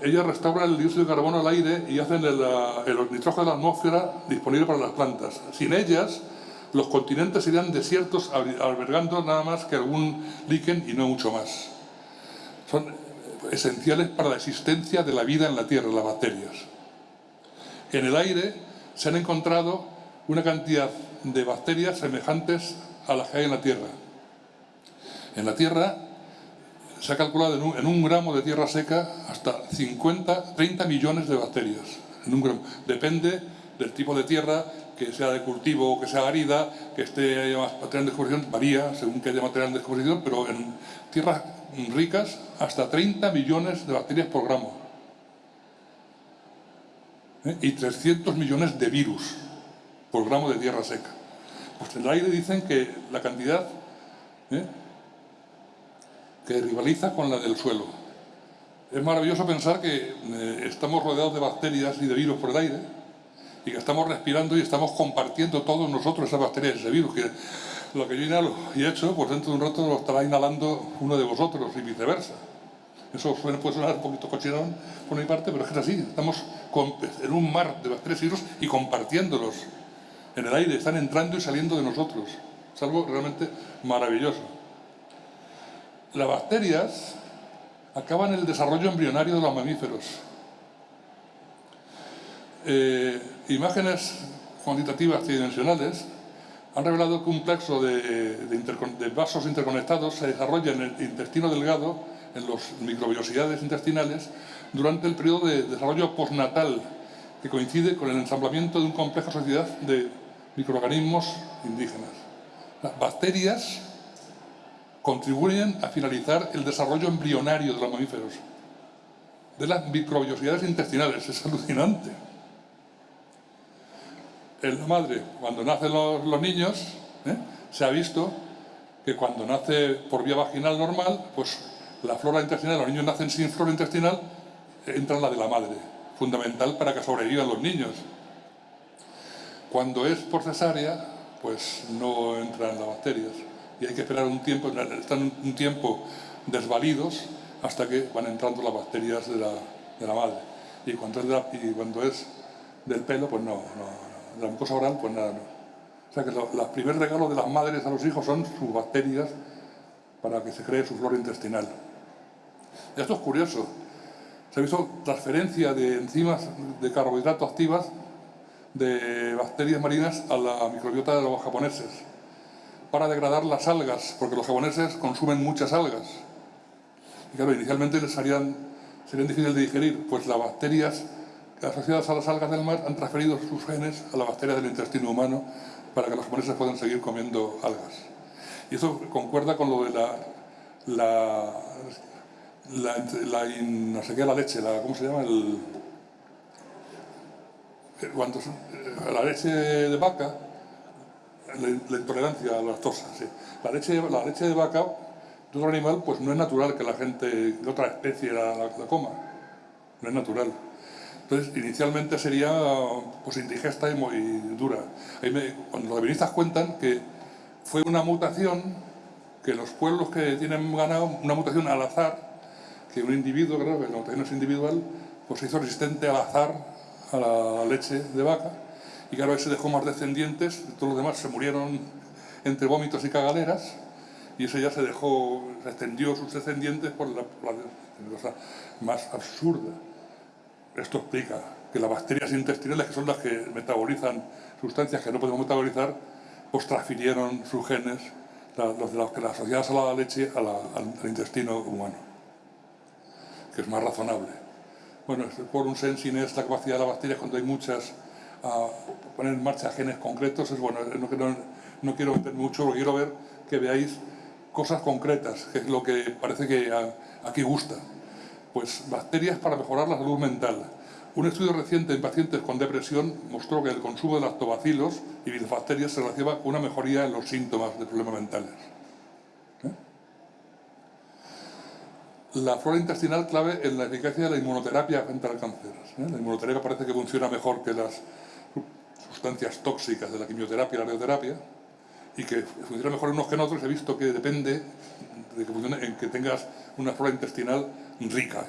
Ellas restauran el dióxido de carbono al aire y hacen el, el nitrógeno de la atmósfera disponible para las plantas. Sin ellas, los continentes serían desiertos albergando nada más que algún líquen y no mucho más. Son esenciales para la existencia de la vida en la Tierra, las bacterias. En el aire se han encontrado una cantidad de bacterias semejantes a las que hay en la Tierra. En la Tierra se ha calculado en un, gramo de tierra seca hasta 50, 30 millones de bacterias. En. Depende del tipo de tierra, que sea de cultivo o que sea arida, que esté haya más material de descomposición, varía según que haya material de descomposición, pero en tierras ricas hasta 30 millones de bacterias por gramo. ¿Eh? Y 300 millones de virus por gramo de tierra seca. Pues en el aire dicen que la cantidad ¿eh? que rivaliza con la del suelo. Es maravilloso pensar que eh, estamos rodeados de bacterias y de virus por el aire y que estamos respirando y estamos compartiendo todos nosotros esas bacterias y ese virus. Que lo que yo inhalo y he hecho, pues dentro de un rato lo estará inhalando uno de vosotros y viceversa. Eso puede sonar un poquito cochinón por mi parte, pero es que es así. Estamos en un mar de bacterias y virus y compartiéndolos en el aire, están entrando y saliendo de nosotros. Es algo realmente maravilloso. Las bacterias acaban el desarrollo embrionario de los mamíferos. Eh, imágenes cuantitativas tridimensionales han revelado que un plexo de, de, vasos interconectados se desarrolla en el intestino delgado, en las microbiosidades intestinales, durante el periodo de desarrollo postnatal, que coincide con el ensamblamiento de un complejo sociedad de microorganismos indígenas. Las bacterias contribuyen a finalizar el desarrollo embrionario de los mamíferos, de las microbiosidades intestinales. Es alucinante. En la madre, cuando nacen los, niños, ¿eh? se ha visto que cuando nace por vía vaginal normal, pues la flora intestinal, los niños nacen sin flora intestinal, entra en la de la madre, fundamental para que sobrevivan los niños. Cuando es por cesárea, pues no entran las bacterias y hay que esperar un tiempo, están un tiempo desvalidos hasta que van entrando las bacterias de la, madre. Y cuando, es y cuando es del pelo, pues no, no, de la mucosa oral, pues nada, no. O sea que los primeros regalos de las madres a los hijos son sus bacterias para que se cree su flora intestinal. Esto es curioso. Se ha visto transferencia de enzimas de carbohidratos activas de bacterias marinas a la microbiota de los japoneses para degradar las algas, porque los japoneses consumen muchas algas. Y claro, inicialmente les harían, serían difíciles de digerir, pues las bacterias asociadas a las algas del mar han transferido sus genes a las bacterias del intestino humano para que los japoneses puedan seguir comiendo algas. Y eso concuerda con lo de la, la, la, no sé qué, la leche, la, ¿cómo se llama? Cuando eh, la leche de vaca, la, intolerancia a la lactosa, sí. la, leche, la leche de vaca de otro animal, pues no es natural que la gente de otra especie la, coma, no es natural. Entonces, inicialmente sería pues, indigesta y muy dura. cuando los devinistas cuentan que fue una mutación, que los pueblos que tienen ganado, una mutación al azar, que un individuo, claro, que la mutación es individual, pues se hizo resistente al azar a la leche de vaca y claro, ese dejó más descendientes, todos los demás se murieron entre vómitos y cagaleras y ese ya se dejó, se extendió sus descendientes por la, cosa más absurda. Esto explica que las bacterias intestinales, que son las que metabolizan sustancias que no podemos metabolizar, pues transfirieron sus genes, los de las que las asociadas a la leche, al intestino humano, que es más razonable. Bueno, por un sensing es la capacidad de las bacterias cuando hay muchas a poner en marcha genes concretos, es bueno, no, no, quiero meter mucho, porque quiero ver que veáis cosas concretas, que es lo que parece que aquí gusta. Pues bacterias para mejorar la salud mental. Un estudio reciente en pacientes con depresión mostró que el consumo de lactobacilos y bacterias se relaciona con una mejoría en los síntomas de problemas mentales. La flora intestinal clave en la eficacia de la inmunoterapia frente al cáncer. ¿eh? La inmunoterapia parece que funciona mejor que las sustancias tóxicas de la quimioterapia y la radioterapia y que funciona mejor en unos que en otros. He visto que depende de que, funcione, en que tengas una flora intestinal rica.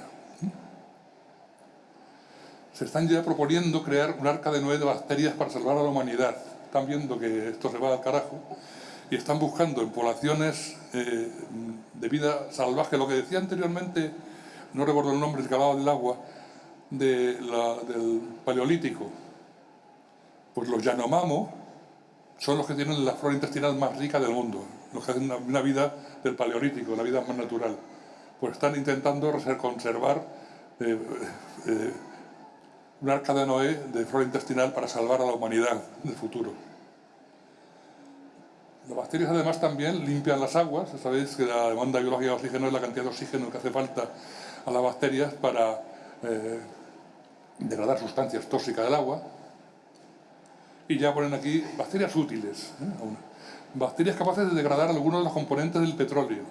Se están ya proponiendo crear un arca de de bacterias para salvar a la humanidad. Están viendo que esto se va al carajo y están buscando en poblaciones eh, de vida salvaje, lo que decía anteriormente, no recuerdo el nombre, el que del agua, de del paleolítico. Pues los Yanomamo son los que tienen la flora intestinal más rica del mundo, los que hacen una, vida del paleolítico, la vida más natural. Pues están intentando conservar eh, eh, un arca de Noé de flora intestinal para salvar a la humanidad del futuro. Las bacterias además también limpian las aguas, sabéis que la demanda biológica de oxígeno es la cantidad de oxígeno que hace falta a las bacterias para eh, degradar sustancias tóxicas del agua. Y ya ponen aquí bacterias útiles, ¿eh? bacterias capaces de degradar algunos de los componentes del petróleo,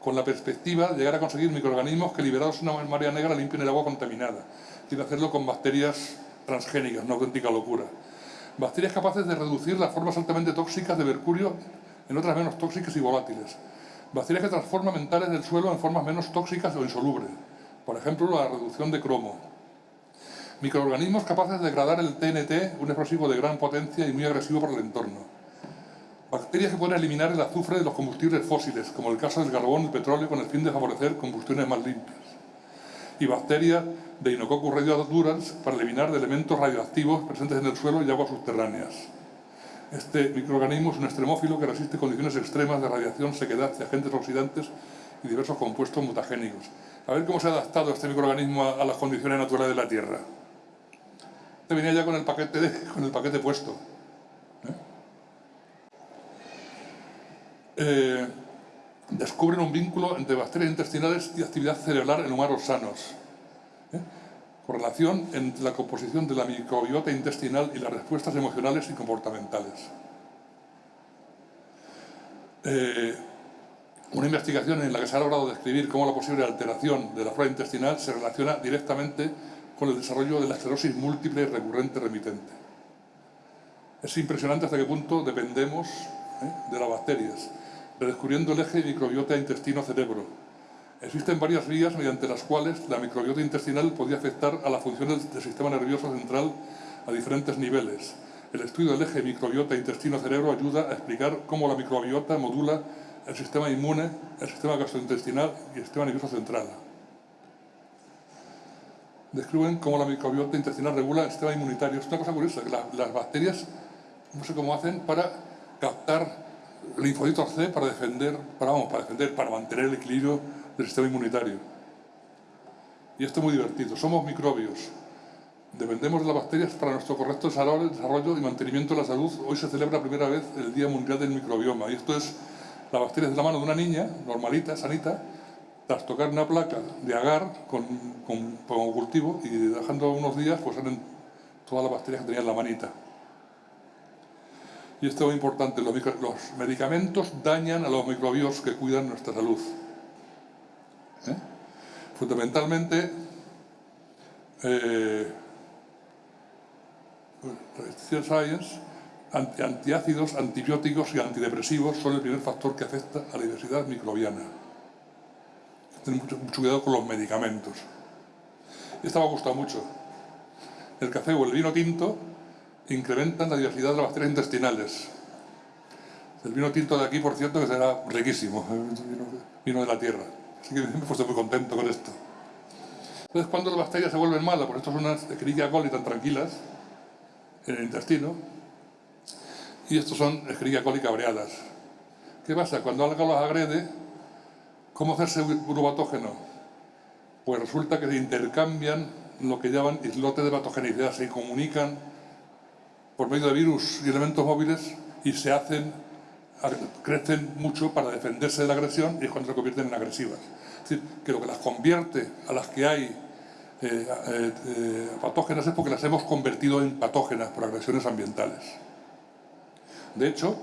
con la perspectiva de llegar a conseguir microorganismos que liberados en una marea negra limpien el agua contaminada quiere hacerlo con bacterias transgénicas, una auténtica locura. Bacterias capaces de reducir las formas altamente tóxicas de mercurio en otras menos tóxicas y volátiles. Bacterias que transforman mentales del suelo en formas menos tóxicas o insolubles. Por ejemplo, la reducción de cromo. Microorganismos capaces de degradar el TNT, un explosivo de gran potencia y muy agresivo para el entorno. Bacterias que pueden eliminar el azufre de los combustibles fósiles, como el caso del carbón y el petróleo, con el fin de favorecer combustiones más limpias y bacterias de Inococcus radioadurans para eliminar de elementos radioactivos presentes en el suelo y aguas subterráneas. Este microorganismo es un extremófilo que resiste condiciones extremas de radiación, sequedad y agentes oxidantes y diversos compuestos mutagénicos. A ver cómo se ha adaptado este microorganismo a, las condiciones naturales de la Tierra. Este venía ya con el paquete, con el paquete puesto. ¿eh? Eh, descubren un vínculo entre bacterias intestinales y actividad cerebral en humanos sanos. ¿eh? Correlación entre la composición de la microbiota intestinal y las respuestas emocionales y comportamentales. Eh, una investigación en la que se ha logrado describir cómo la posible alteración de la flora intestinal se relaciona directamente con el desarrollo de la esclerosis múltiple recurrente remitente. Es impresionante hasta qué punto dependemos ¿eh? de las bacterias redescubriendo el eje microbiota intestino-cerebro. Existen varias vías mediante las cuales la microbiota intestinal podía afectar a las funciones del sistema nervioso central a diferentes niveles. El estudio del eje microbiota intestino-cerebro ayuda a explicar cómo la microbiota modula el sistema inmune, el sistema gastrointestinal y el sistema nervioso central. Describen cómo la microbiota intestinal regula el sistema inmunitario. Es una cosa curiosa, que las bacterias, no sé cómo hacen, para captar linfocitos C para defender, para, vamos, para defender, para mantener el equilibrio del sistema inmunitario. Y esto es muy divertido. Somos microbios. Dependemos de las bacterias para nuestro correcto desarrollo y mantenimiento de la salud. Hoy se celebra primera vez el Día Mundial del Microbioma. Y esto es las bacterias de la mano de una niña, normalita, sanita, tras tocar una placa de agar con, con, cultivo y dejando unos días, pues salen todas las bacterias que tenía en la manita. Y esto es muy importante, los, medicamentos dañan a los microbios que cuidan nuestra salud. ¿Eh? Fundamentalmente, eh, Science, antiácidos, antibióticos y antidepresivos son el primer factor que afecta a la diversidad microbiana. Tener mucho, mucho cuidado con los medicamentos. Esto me ha gustado mucho. El café o el vino tinto incrementan la diversidad de las bacterias intestinales. El vino tinto de aquí, por cierto, que será riquísimo, vino de la tierra. Así que [laughs] me muy contento con esto. Entonces, cuando las bacterias se vuelven malas, por esto son unas Escherichia coli tan tranquilas en el intestino, y estos son Escherichia coli cabreadas. ¿Qué pasa? Cuando algo las agrede, ¿cómo hacerse un patógeno? Pues resulta que se intercambian lo que llaman islotes de patogenicidad, se comunican por medio de virus y elementos móviles y se hacen, crecen mucho para defenderse de la agresión y es cuando se convierten en agresivas. Es decir, que lo que las convierte a las que hay eh, eh, eh, patógenas es porque las hemos convertido en patógenas por agresiones ambientales. De hecho,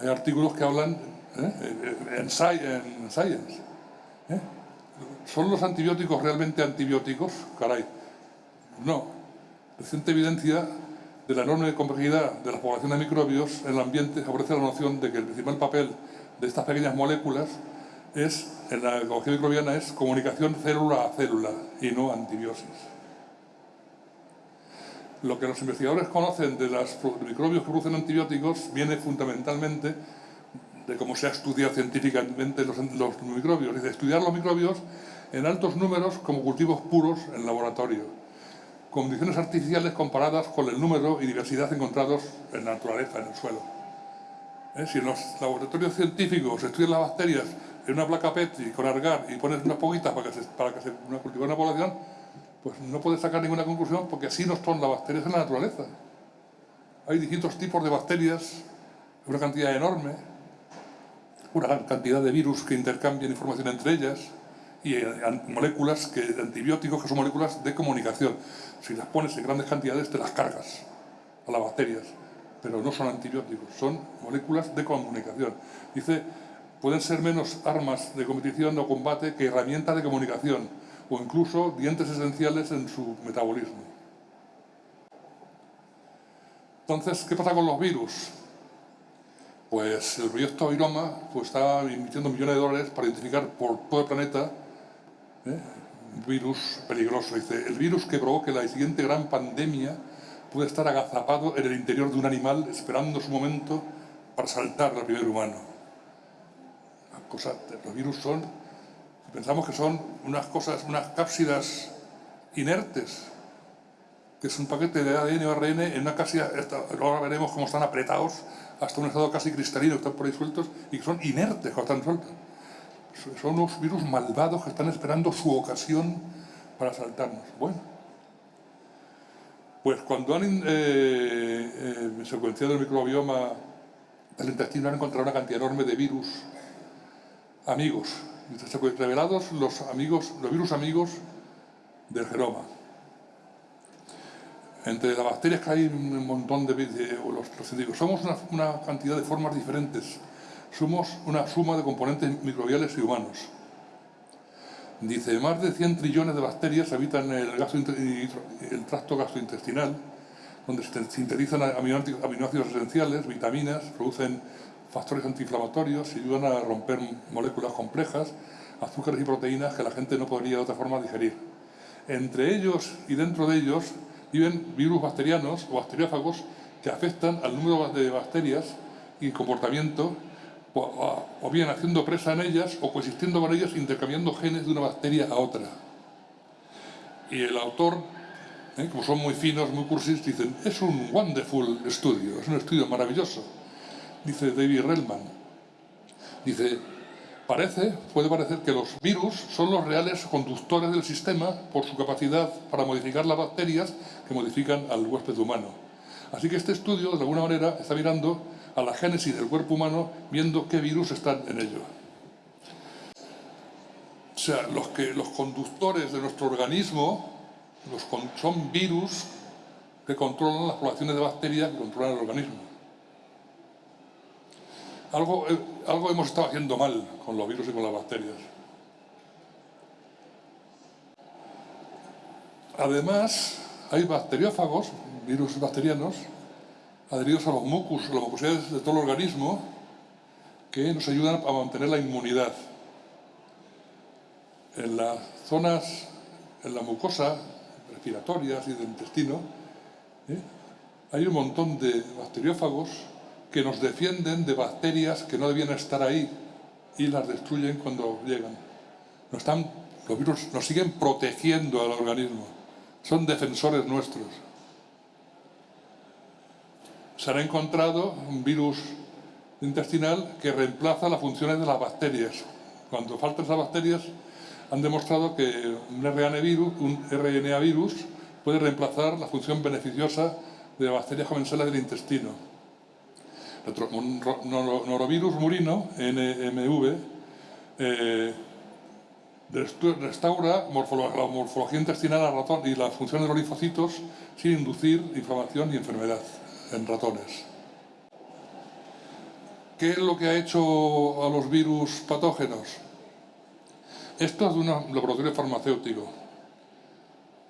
hay artículos que hablan en, Science. ¿Son los antibióticos realmente antibióticos? Caray, no. Reciente evidencia de la enorme complejidad de la población de microbios en el ambiente favorece la noción de que el principal papel de estas pequeñas moléculas es, en la ecología microbiana es comunicación célula a célula y no antibiosis. Lo que los investigadores conocen de los microbios que producen antibióticos viene fundamentalmente de cómo se ha estudiado científicamente los, los microbios, y de estudiar los microbios en altos números como cultivos puros en laboratorio, condiciones artificiales comparadas con el número y diversidad encontrados en la naturaleza, en el suelo. ¿Eh? Si en los laboratorios científicos estudian las bacterias en una placa Petri con argar y pones unas poquitas para que se, para que se cultive una población, pues no puedes sacar ninguna conclusión porque así no son las bacterias en la naturaleza. Hay distintos tipos de bacterias, una cantidad enorme, una cantidad de virus que intercambian información entre ellas y eh, moléculas, que, antibióticos que son moléculas de comunicación. Si las pones en grandes cantidades te las cargas a las bacterias, pero no son antibióticos, son moléculas de comunicación. Dice, pueden ser menos armas de competición o combate que herramientas de comunicación o incluso dientes esenciales en su metabolismo. Entonces, ¿qué pasa con los virus? Pues el proyecto Viroma pues, está invirtiendo millones de dólares para identificar por todo el planeta ¿eh? un virus peligroso. Dice, el virus que provoque la siguiente gran pandemia puede estar agazapado en el interior de un animal esperando su momento para saltar al primer humano. los virus son, pensamos que son unas cosas, unas cápsidas inertes, que es un paquete de ADN o ARN en una cápsida, ahora veremos cómo están apretados hasta un estado casi cristalino, están por ahí sueltos y que son inertes cuando están sueltos. Son unos virus malvados que están esperando su ocasión para asaltarnos. Bueno, pues cuando han eh, eh, secuenciado el microbioma del intestino han encontrado una cantidad enorme de virus amigos, revelados los, amigos, los virus amigos del genoma. Entre las bacterias que hay un montón de, los, científicos, somos una, cantidad de formas diferentes, somos una suma de componentes microbiales y humanos. Dice, más de 100 trillones de bacterias habitan el, el tracto gastrointestinal, donde se sintetizan aminoácidos esenciales, vitaminas, producen factores antiinflamatorios y ayudan a romper moléculas complejas, azúcares y proteínas que la gente no podría de otra forma digerir. Entre ellos y dentro de ellos viven virus bacterianos o bacteriófagos que afectan al número de bacterias y comportamiento, o, bien haciendo presa en ellas o coexistiendo con ellas, intercambiando genes de una bacteria a otra. Y el autor, ¿eh? como son muy finos, muy cursis, dicen, es un wonderful estudio, es un estudio maravilloso, dice David Relman. Dice, Parece, puede parecer que los virus son los reales conductores del sistema por su capacidad para modificar las bacterias que modifican al huésped humano. Así que este estudio, de alguna manera, está mirando a la génesis del cuerpo humano, viendo qué virus están en ello. O sea, los, que, los conductores de nuestro organismo los, son virus que controlan las poblaciones de bacterias que controlan el organismo. Algo, eh, algo hemos estado haciendo mal con los virus y con las bacterias. Además, hay bacteriófagos, virus bacterianos, adheridos a los mucus, a las mucosidades de todo el organismo, que nos ayudan a mantener la inmunidad. En las zonas, en la mucosa, respiratorias y del intestino, ¿eh? hay un montón de bacteriófagos que nos defienden de bacterias que no debían estar ahí y las destruyen cuando llegan. los virus nos siguen protegiendo al organismo, son defensores nuestros. Se ha encontrado un virus intestinal que reemplaza las funciones de las bacterias. Cuando faltan esas bacterias, han demostrado que un RNA virus, un RNA virus puede reemplazar la función beneficiosa de bacterias comensales del intestino. Un norovirus murino, NMV, eh, restaura la morfología intestinal ratón y la función de los linfocitos sin inducir inflamación y enfermedad en ratones. ¿Qué es lo que ha hecho a los virus patógenos? Esto es de un laboratorio farmacéutico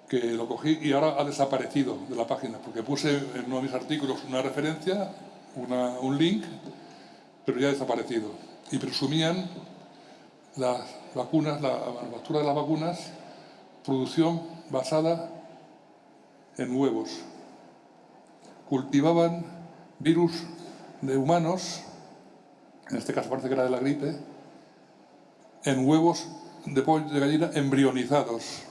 que lo cogí y ahora ha desaparecido de la página porque puse en uno de mis artículos una referencia, un link, pero ya ha desaparecido. Y presumían las vacunas, la manufactura de las vacunas, producción basada en huevos. Cultivaban virus de humanos en este caso parece que era de la gripe, en huevos de pollo de gallina embrionizados.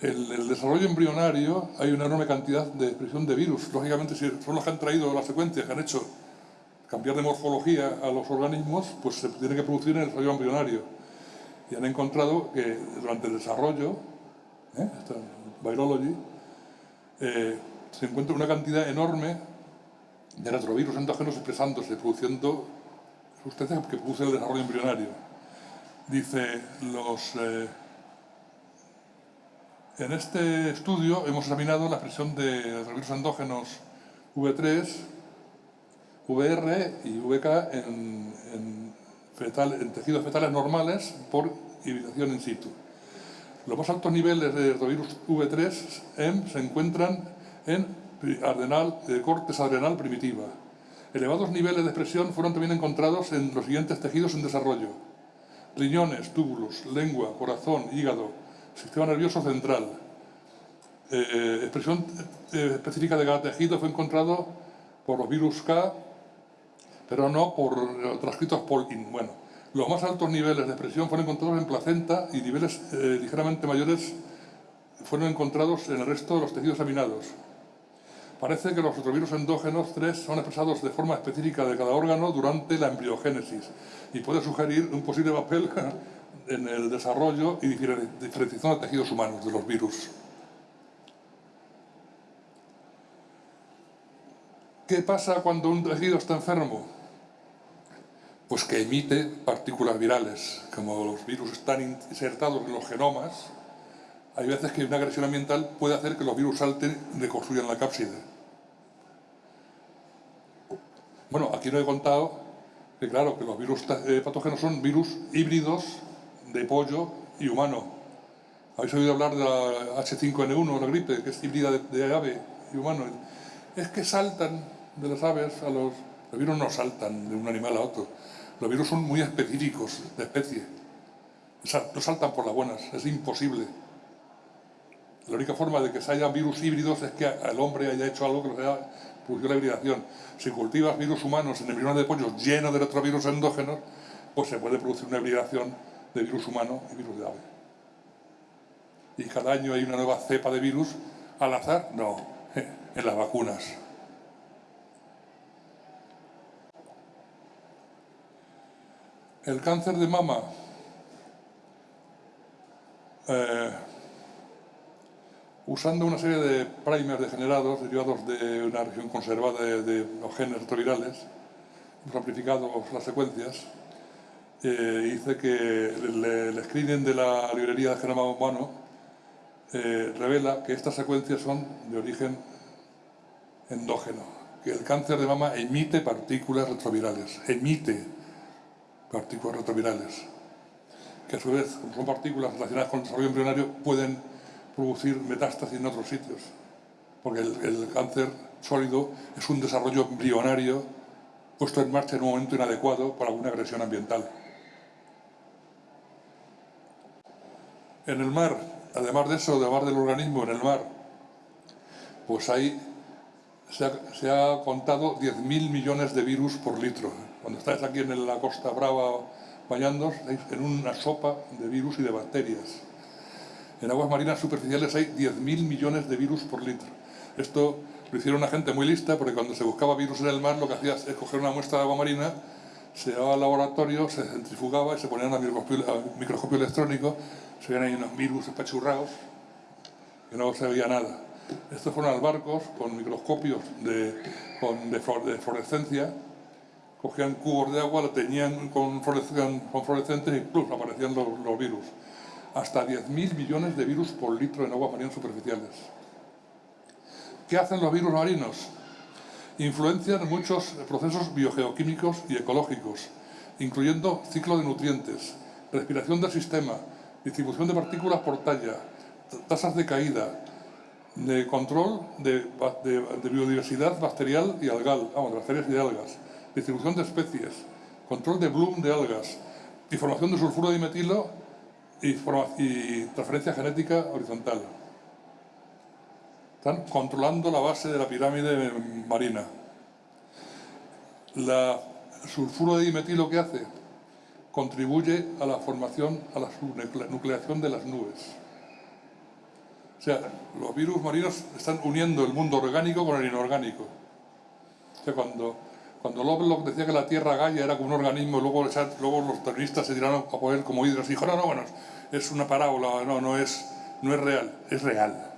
El, el, desarrollo embrionario hay una enorme cantidad de expresión de virus. Lógicamente, si son los que han traído las secuencias, que han hecho cambiar de morfología a los organismos, pues se tiene que producir en el desarrollo embrionario. Y han encontrado que durante el desarrollo, ¿eh? Virology, eh, se encuentra una cantidad enorme de retrovirus endógenos expresándose, produciendo sustancias que producen el desarrollo embrionario. Dice, los, eh, en este estudio hemos examinado la expresión de retrovirus endógenos V3, VR y VK en, en, en tejidos fetales normales por hibridación in situ. Los más altos niveles de retrovirus V3M se encuentran en adrenal, de cortes adrenal primitiva. Elevados niveles de expresión fueron también encontrados en los siguientes tejidos en desarrollo. Riñones, túbulos, lengua, corazón, hígado, sistema nervioso central. Eh, expresión eh, específica de cada tejido fue encontrado por los virus K, pero no por eh, transcritos por Bueno, los más altos niveles de expresión fueron encontrados en placenta y niveles ligeramente mayores fueron encontrados en el resto de los tejidos examinados. Parece que los retrovirus endógenos 3 son expresados de forma específica de cada órgano durante la embriogénesis y puede sugerir un posible papel [laughs] en el desarrollo y diferenciación de tejidos humanos de los virus. ¿Qué pasa cuando un tejido está enfermo? Pues que emite partículas virales. Como los virus están insertados en los genomas, hay veces que una agresión ambiental puede hacer que los virus salten y reconstruyan la cápside. Bueno, aquí no he contado que claro, que los virus eh, patógenos son virus híbridos de pollo y humano. ¿Habéis oído hablar de la H5N1, la gripe, que es híbrida de, ave y humano? Es que saltan de las aves a los... Los virus no saltan de un animal a otro. Los virus son muy específicos de especie. No saltan por las buenas, es imposible. La única forma de que se haya virus híbridos es que el hombre haya hecho algo que nos haya producido la hibridación. Si cultivas virus humanos en embriones de pollos llenos de retrovirus endógenos, pues se puede producir una hibridación de virus humano y virus de ave. Y cada año hay una nueva cepa de virus al azar, no, [laughs] en las vacunas. El cáncer de mama eh, usando una serie de primers degenerados derivados de una región conservada de, los genes retrovirales, hemos las secuencias, eh, que el, screening de la librería de genoma humano eh, revela que estas secuencias son de origen endógeno, que el cáncer de mama emite partículas retrovirales, emite partículas retrovirales, que a su vez, como son partículas relacionadas con el desarrollo embrionario, pueden producir metástasis en otros sitios, porque el, cáncer sólido es un desarrollo embrionario puesto en marcha en un momento inadecuado por alguna agresión ambiental. En el mar, además de eso, además del organismo en el mar, pues ahí se ha, se ha contado 10.000 millones de virus por litro. Cuando estáis aquí en la Costa Brava bañando, en una sopa de virus y de bacterias. En aguas marinas superficiales hay 10.000 millones de virus por litro. Esto lo hicieron una gente muy lista porque cuando se buscaba virus en el mar lo que hacía es coger una muestra de agua marina, se llevaba al laboratorio, se centrifugaba y se ponían a microscopio, microscopio electrónico, se veían ahí unos virus espachurrados que no se veía nada. Estos fueron barcos con microscopios de, con, de, fluorescencia, cogían cubos de agua, lo teñían con, con fluorescentes y plus aparecían los, virus. Hasta 10.000 millones de virus por litro en aguas marinas superficiales. ¿Qué hacen los virus marinos? Influencian muchos procesos biogeoquímicos y ecológicos, incluyendo ciclo de nutrientes, respiración del sistema, distribución de partículas por talla, tasas de caída, de control de, biodiversidad bacterial y algal, bacterias y algas, distribución de especies, control de bloom de algas, información de sulfuro de metilo y, y transferencia genética horizontal. Están controlando la base de la pirámide marina. La sulfuro de dimetilo que hace contribuye a la formación, a la nucleación de las nubes. O sea, los virus marinos están uniendo el mundo orgánico con el inorgánico. O sea, cuando, cuando Lovelock decía que la Tierra Gaia era como un organismo, luego, luego los terroristas se tiraron a poner como hidros y dijo, no, no, bueno, es una parábola, no, no es, no es real, es real.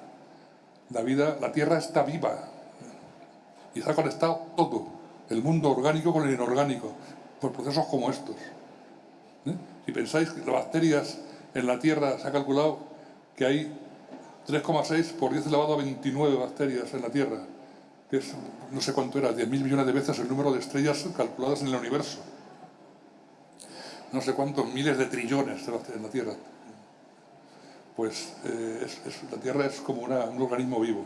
La vida, la Tierra está viva y está conectado todo, el mundo orgánico con el inorgánico, por procesos como estos. ¿Eh? Si pensáis que las bacterias en la Tierra se ha calculado que hay 3,6 por 10 elevado a 29 bacterias en la Tierra, es, no sé cuánto era, 10.000 millones de veces el número de estrellas calculadas en el universo. No sé cuántos miles de trillones en la Tierra pues eh, la Tierra es como un organismo vivo.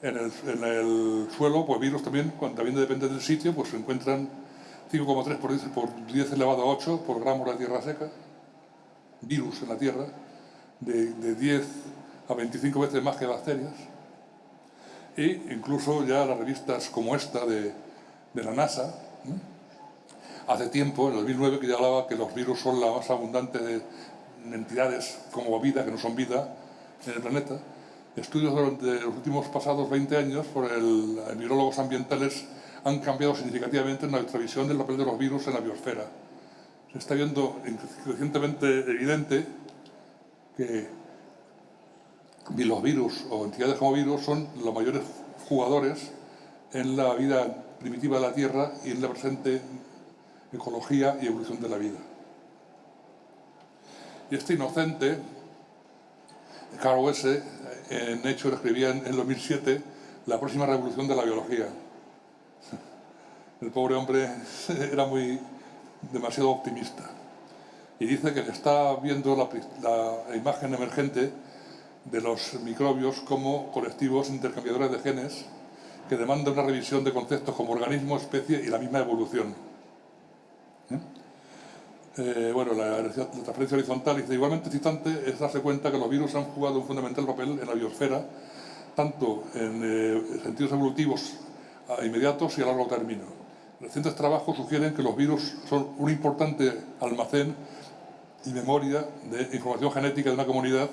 En el, suelo, pues virus también, cuando también depende del sitio, pues se encuentran 5,3 por 10, por 10 elevado a 8 por gramo de tierra seca, virus en la Tierra, de, 10 a 25 veces más que bacterias. E incluso ya las revistas como esta de, la NASA, hace tiempo, en el 2009, que ya hablaba que los virus son la más abundante de, entidades como vida, que no son vida, en el planeta. Estudios durante los últimos pasados 20 años por el, virólogos ambientales han cambiado significativamente nuestra visión del papel de los virus en la biosfera. Se está viendo crecientemente evidente que los virus o entidades como virus son los mayores jugadores en la vida primitiva de la Tierra y en la presente ecología y evolución de la vida. Y este inocente, Carl Wesse, en hecho escribía en, 2007 la próxima revolución de la biología. El pobre hombre [laughs] era muy demasiado optimista. Y dice que está viendo la, imagen emergente de los microbios como colectivos intercambiadores de genes que demandan una revisión de conceptos como organismo, especie y la misma evolución. ¿Eh? Eh, bueno, la, transferencia horizontal dice, igualmente excitante es darse cuenta que los virus han jugado un fundamental papel en la biosfera, tanto en eh, sentidos evolutivos inmediatos y a largo término. Recientes trabajos sugieren que los virus son un importante almacén y memoria de información genética de una comunidad,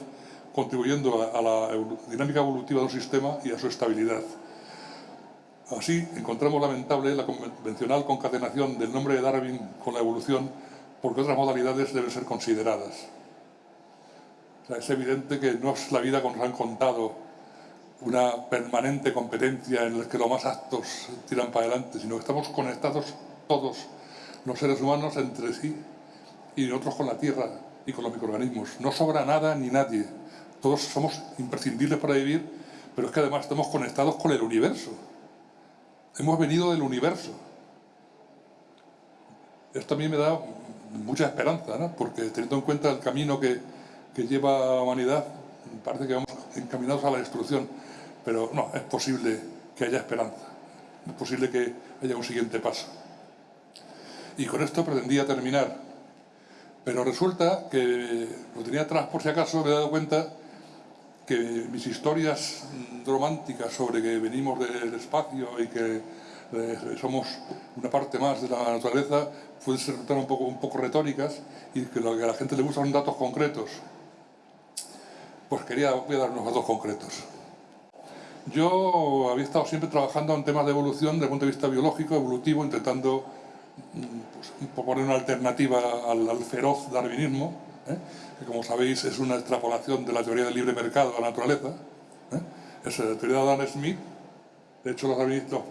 contribuyendo a, a la dinámica evolutiva de un sistema y a su estabilidad. Así, encontramos lamentable la convencional concatenación del nombre de Darwin con la evolución porque otras modalidades deben ser consideradas. es evidente que no es la vida como nos han contado, una permanente competencia en la que los más aptos tiran para adelante, sino que estamos conectados todos los seres humanos entre sí y nosotros con la Tierra y con los microorganismos. No sobra nada ni nadie. Todos somos imprescindibles para vivir, pero es que además estamos conectados con el universo. Hemos venido del universo. Esto a mí me da mucha esperanza, ¿no? porque teniendo en cuenta el camino que, que lleva la humanidad, parece que vamos encaminados a la destrucción, pero no, es posible que haya esperanza, es posible que haya un siguiente paso. Y con esto pretendía terminar, pero resulta que lo tenía atrás por si acaso, me he dado cuenta que mis historias románticas sobre que venimos del espacio y que eh, somos una parte más de la naturaleza, pueden ser un poco, un poco retóricas y que lo que a la gente le gusta son datos concretos. Pues quería voy a dar unos datos concretos. Yo había estado siempre trabajando en temas de evolución desde el punto de vista biológico, evolutivo, intentando mm, pues, poner una alternativa al, feroz darwinismo, ¿eh? Que como sabéis es una extrapolación de la teoría del libre mercado de la naturaleza. ¿eh? Es la teoría de Adam Smith. De hecho, los,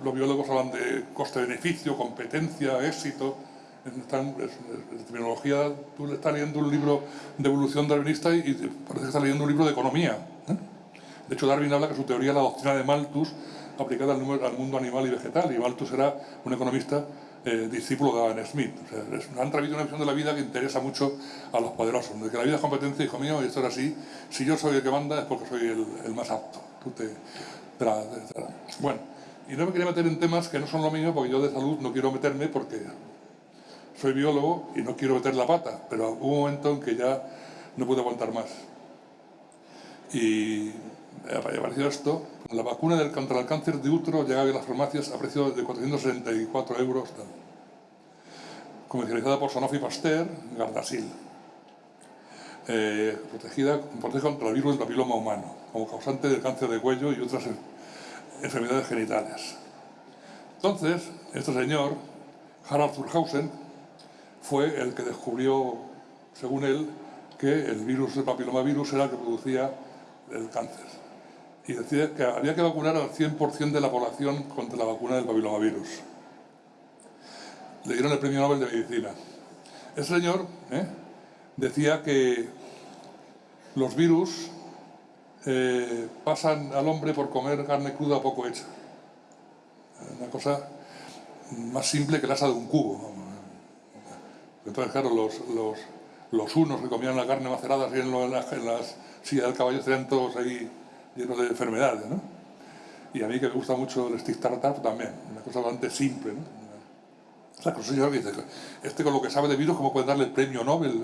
los biólogos hablan de coste-beneficio, competencia, éxito. Están, en terminología, tú estás leyendo un libro de evolución darwinista y, parece que estás leyendo un libro de economía. ¿eh? De hecho, Darwin habla que su teoría es la doctrina de Malthus aplicada al, al mundo animal y vegetal, y Malthus era un economista eh, discípulo de Adam Smith. O sea, es, han traído una visión de la vida que interesa mucho a los poderosos, de que la vida es competencia, hijo mío, y esto es así. Si yo soy el que manda es porque soy el, más apto. Tú te, Bueno, y no me quería meter en temas que no son lo mío, porque yo de salud no quiero meterme porque soy biólogo y no quiero meter la pata, pero hubo un momento en que ya no pude aguantar más. Y apareció esto, la vacuna del, contra el cáncer de útero llegaba a las farmacias a precio de 464 euros, comercializada por Sanofi Pasteur, Gardasil, eh, protegida, contra el virus del papiloma humano, como causante del cáncer de cuello y otras enfermedades genitales. Entonces, este señor, Harald Zurhausen, fue el que descubrió, según él, que el virus del papilomavirus era el que producía el cáncer y decía que había que vacunar al 100% de la población contra la vacuna del papilomavirus. Le dieron el premio Nobel de Medicina. Ese señor ¿eh? decía que los virus eh, pasan al hombre por comer carne cruda poco hecha. Una cosa más simple que la asa de un cubo. Entonces, claro, los, los, unos que comían la carne macerada en, las, en las sillas del caballo estarían todos ahí lleno de enfermedades, ¿no? Y a mí que me gusta mucho el stick tartar también, una cosa bastante simple, ¿no? O sea, que dice, este con lo que sabe de virus, ¿cómo puede darle el premio Nobel?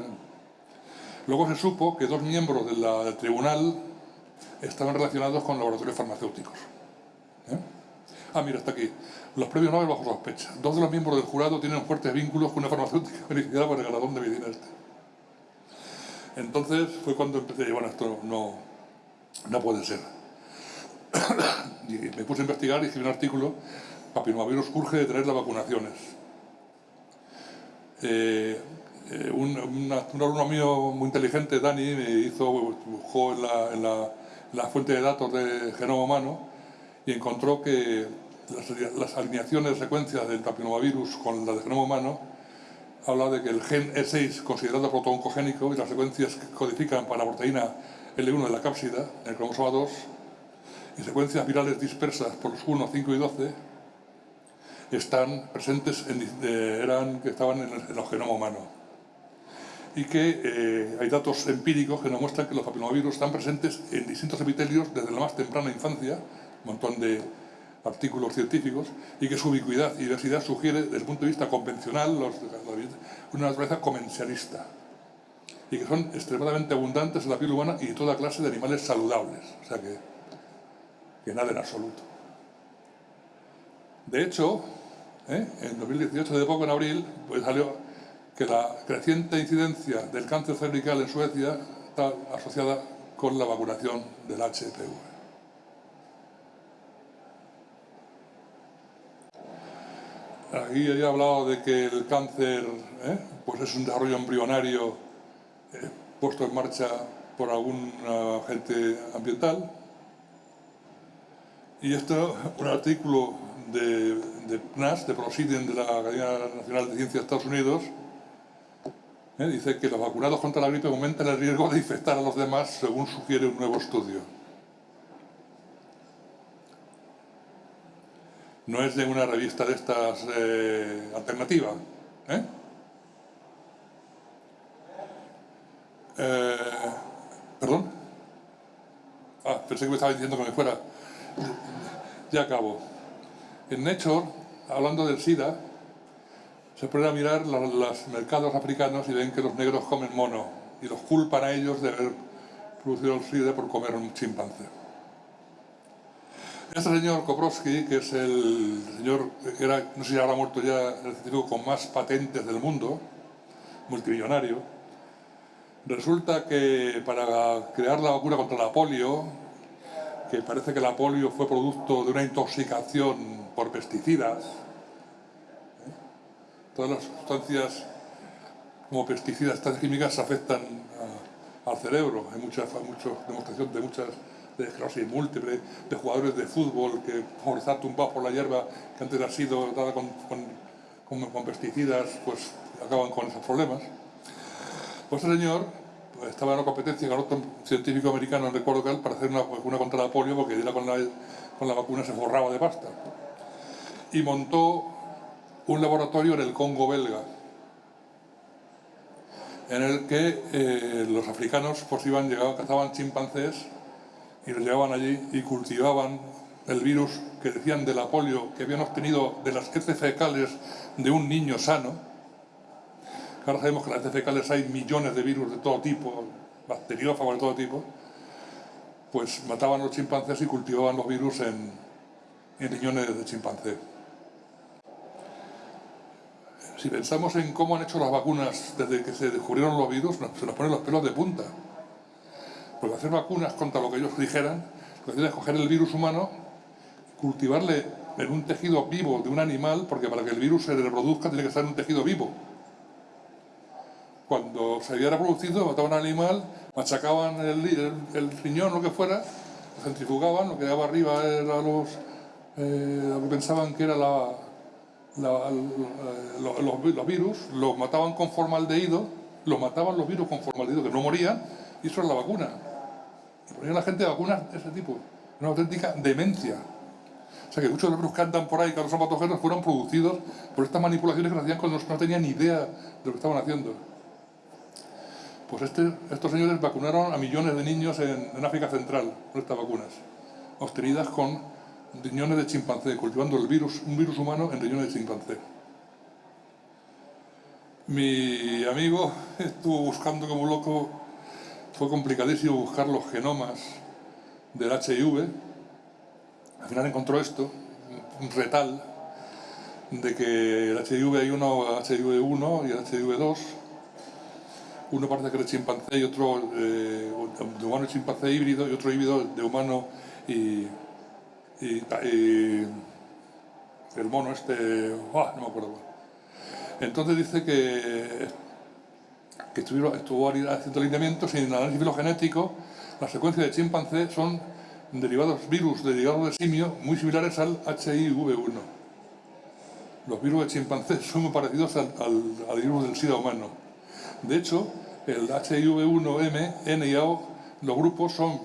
Luego se supo que dos miembros del tribunal estaban relacionados con laboratorios farmacéuticos. ¿eh? Ah, mira, está aquí. Los premios Nobel bajo sospecha. Dos de los miembros del jurado tienen fuertes vínculos con una farmacéutica beneficiada por el galardón de medicina este. Entonces fue cuando empecé, bueno, esto no, no puede ser. [coughs] y me puse a investigar y escribí un artículo, papinovirus urge de traer las vacunaciones. Eh, eh, un, alumno mío muy inteligente, Dani, me hizo, buscó en la, en la, fuente de datos de genoma humano y encontró que las, alineaciones de secuencias del papinovirus con la de genoma humano habla de que el gen E6 considerado protooncogénico y las secuencias que codifican para la proteína L1 de la cápsida, en el cromosoma 2, y secuencias virales dispersas por los 1, 5 y 12, están presentes, en, eran, que estaban en el, genoma humano. Y que eh, hay datos empíricos que nos muestran que los papillomavirus están presentes en distintos epitelios desde la más temprana infancia, un montón de artículos científicos, y que su ubicuidad y diversidad sugiere, desde el punto de vista convencional, una naturaleza comencialista y que son extremadamente abundantes en la piel humana y en toda clase de animales saludables. O sea que, que nada en absoluto. De hecho, ¿eh? en 2018, de poco en abril, pues salió que la creciente incidencia del cáncer cervical en Suecia está asociada con la vacunación del HPV. Aquí he hablado de que el cáncer ¿eh? pues es un desarrollo embrionario puesto en marcha por algún agente ambiental. Y esto, un artículo de, de PNAS, de Proceeding de la Academia Nacional de Ciencias de Estados Unidos, ¿eh? dice que los vacunados contra la gripe aumentan el riesgo de infectar a los demás, según sugiere un nuevo estudio. No es de una revista de estas eh, alternativa, ¿eh? Eh, ¿Perdón? Ah, pensé que me estaba diciendo que me fuera. Ya acabo. En Nature, hablando del SIDA, se ponen a mirar los, mercados africanos y ven que los negros comen mono y los culpan a ellos de haber producido el SIDA por comer un chimpancé. Este señor Koprowski, que es el señor que era, no sé si habrá muerto ya, el científico con más patentes del mundo, multimillonario, Resulta que para crear la vacuna contra la polio, que parece que la polio fue producto de una intoxicación por pesticidas, ¿eh? todas las sustancias como pesticidas, estas químicas afectan al cerebro. Hay muchas, muchas demostraciones de muchas de esclerosis múltiple, de jugadores de fútbol que por estar tumbados por la hierba que antes ha sido dada con, con, con, pesticidas, pues acaban con esos problemas. Pues señor pues, estaba en una competencia con otro científico americano, no recuerdo que él, para hacer una vacuna contra la polio, porque con la, con la vacuna se forraba de pasta. Y montó un laboratorio en el Congo belga, en el que eh, los africanos pues iban, llegaban, cazaban chimpancés y los llevaban allí y cultivaban el virus que decían de la polio que habían obtenido de las heces fecales de un niño sano. Ahora sabemos que en las heces fecales hay millones de virus de todo tipo, bacteriófagos de todo tipo. Pues mataban a los chimpancés y cultivaban los virus en, riñones de chimpancé. Si pensamos en cómo han hecho las vacunas desde que se descubrieron los virus, se nos ponen los pelos de punta. Porque hacer vacunas contra lo que ellos dijeran, lo que es coger el virus humano, cultivarle en un tejido vivo de un animal, porque para que el virus se reproduzca tiene que estar en un tejido vivo. Cuando se había reproducido, mataban al animal, machacaban el, riñón, lo que fuera, lo centrifugaban, lo que quedaba arriba era los, eh, lo que pensaban que era la, los, virus, los mataban con formaldehído, los mataban los virus con formaldehído, que no morían, y eso es la vacuna. Ponían a la gente vacunas de ese tipo. Una auténtica demencia. O sea que muchos de los virus que andan por ahí, que no son patógenos, fueron producidos por estas manipulaciones que hacían cuando no tenían ni idea de lo que estaban haciendo. Pues este, estos señores vacunaron a millones de niños en, África Central con estas vacunas, obtenidas con riñones de chimpancé, cultivando el virus, un virus humano en riñones de chimpancé. Mi amigo estuvo buscando como loco, fue complicadísimo buscar los genomas del HIV. Al final encontró esto, un retal, de que el HIV hay uno, HIV1 y el HIV2. Uno parece que es chimpancé y otro eh, de humano y chimpancé híbrido y otro híbrido de humano y, y, el mono este, no me acuerdo. Entonces dice que, que estuvieron, estuvo haciendo alineamientos y en el análisis filogenético las secuencias de chimpancé son derivados virus derivados de simio muy similares al HIV1. Los virus de chimpancé [laughs] son muy parecidos al, al, virus del SIDA humano. De hecho, el HIV1M, N y A, los grupos son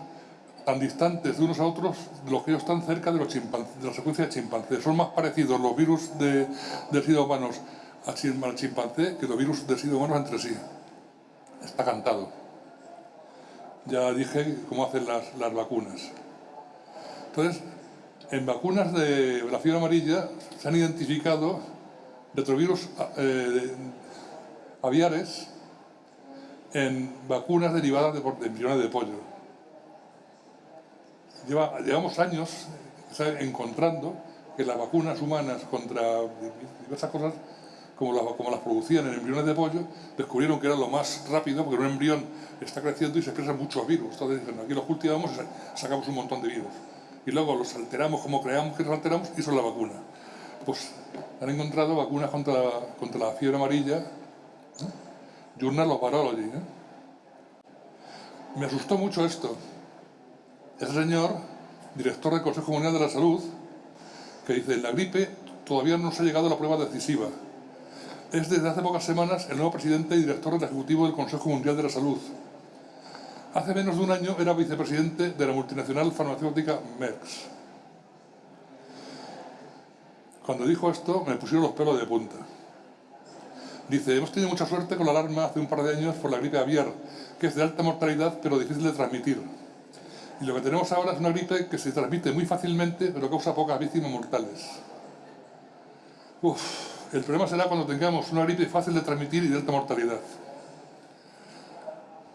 tan distantes de unos a otros los que ellos están cerca de, los de la secuencia de chimpancé. Son más parecidos los virus de, de SIDA humanos al chimpancé que los virus de SIDA humanos entre sí. Está cantado. Ya dije cómo hacen las, las vacunas. Entonces, en vacunas de la fiebre amarilla se han identificado retrovirus eh, aviares en vacunas derivadas de, de embriones de pollo llevamos años encontrando que las vacunas humanas contra diversas cosas, como las, como las producían en embriones de pollo, descubrieron que era lo más rápido, porque un embrión está creciendo y se expresan muchos virus. Entonces dicen, aquí los cultivamos y sacamos un montón de virus. Y luego los alteramos como creamos que los alteramos y es la vacuna. Pues han encontrado vacunas contra, contra la fiebre amarilla, ¿eh? Journal of Virology. ¿eh? Me asustó mucho esto, ese señor, director del Consejo Mundial de la Salud, que dice, en la gripe todavía no se ha llegado a la prueba decisiva. Es desde hace pocas semanas el nuevo presidente y director del Ejecutivo del Consejo Mundial de la Salud. Hace menos de un año era vicepresidente de la multinacional farmacéutica Merck. Cuando dijo esto, me pusieron los pelos de punta. Dice, hemos tenido mucha suerte con la alarma hace un par de años por la gripe aviar, que es de alta mortalidad pero difícil de transmitir. Y lo que tenemos ahora es una gripe que se transmite muy fácilmente, pero causa pocas víctimas mortales. Uf, el problema será cuando tengamos una gripe fácil de transmitir y de alta mortalidad.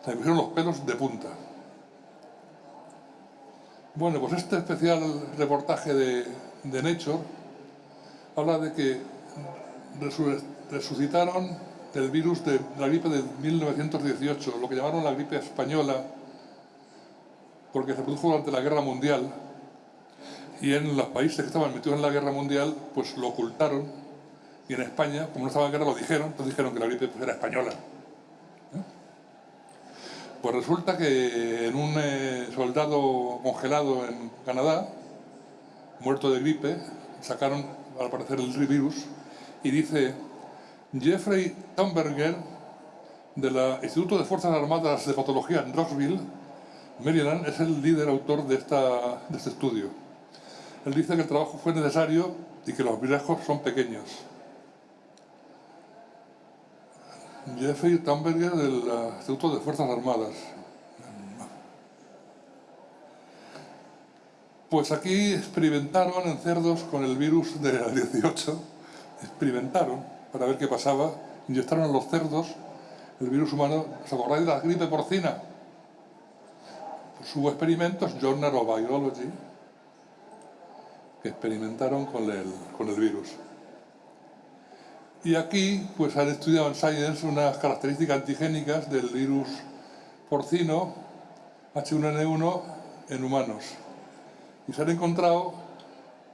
Se me pusieron los pelos de punta. Bueno, pues este especial reportaje de, de Nature habla de que resucitaron el virus de la gripe de 1918, lo que llamaron la gripe española, porque se produjo durante la Guerra Mundial. Y en los países que estaban metidos en la Guerra Mundial pues lo ocultaron. Y en España, como no estaba en guerra, lo dijeron, entonces dijeron que la gripe pues, era española. Pues resulta que en un eh, soldado congelado en Canadá, muerto de gripe, sacaron al parecer el virus y dice Jeffrey Thunberger del Instituto de Fuerzas Armadas de Patología en Rockville, Maryland, es el líder autor de, este estudio. Él dice que el trabajo fue necesario y que los riesgos son pequeños. Jeffrey Thunberger del Instituto de Fuerzas Armadas. Pues aquí experimentaron en cerdos con el virus de la 18, experimentaron para ver qué pasaba, inyectaron a los cerdos el virus humano, ¿os acordáis de la gripe porcina? Pues hubo experimentos, Journal of Biology, que experimentaron con el, con el virus. Y aquí pues han estudiado en Science unas características antigénicas del virus porcino H1N1 en humanos. Y se han encontrado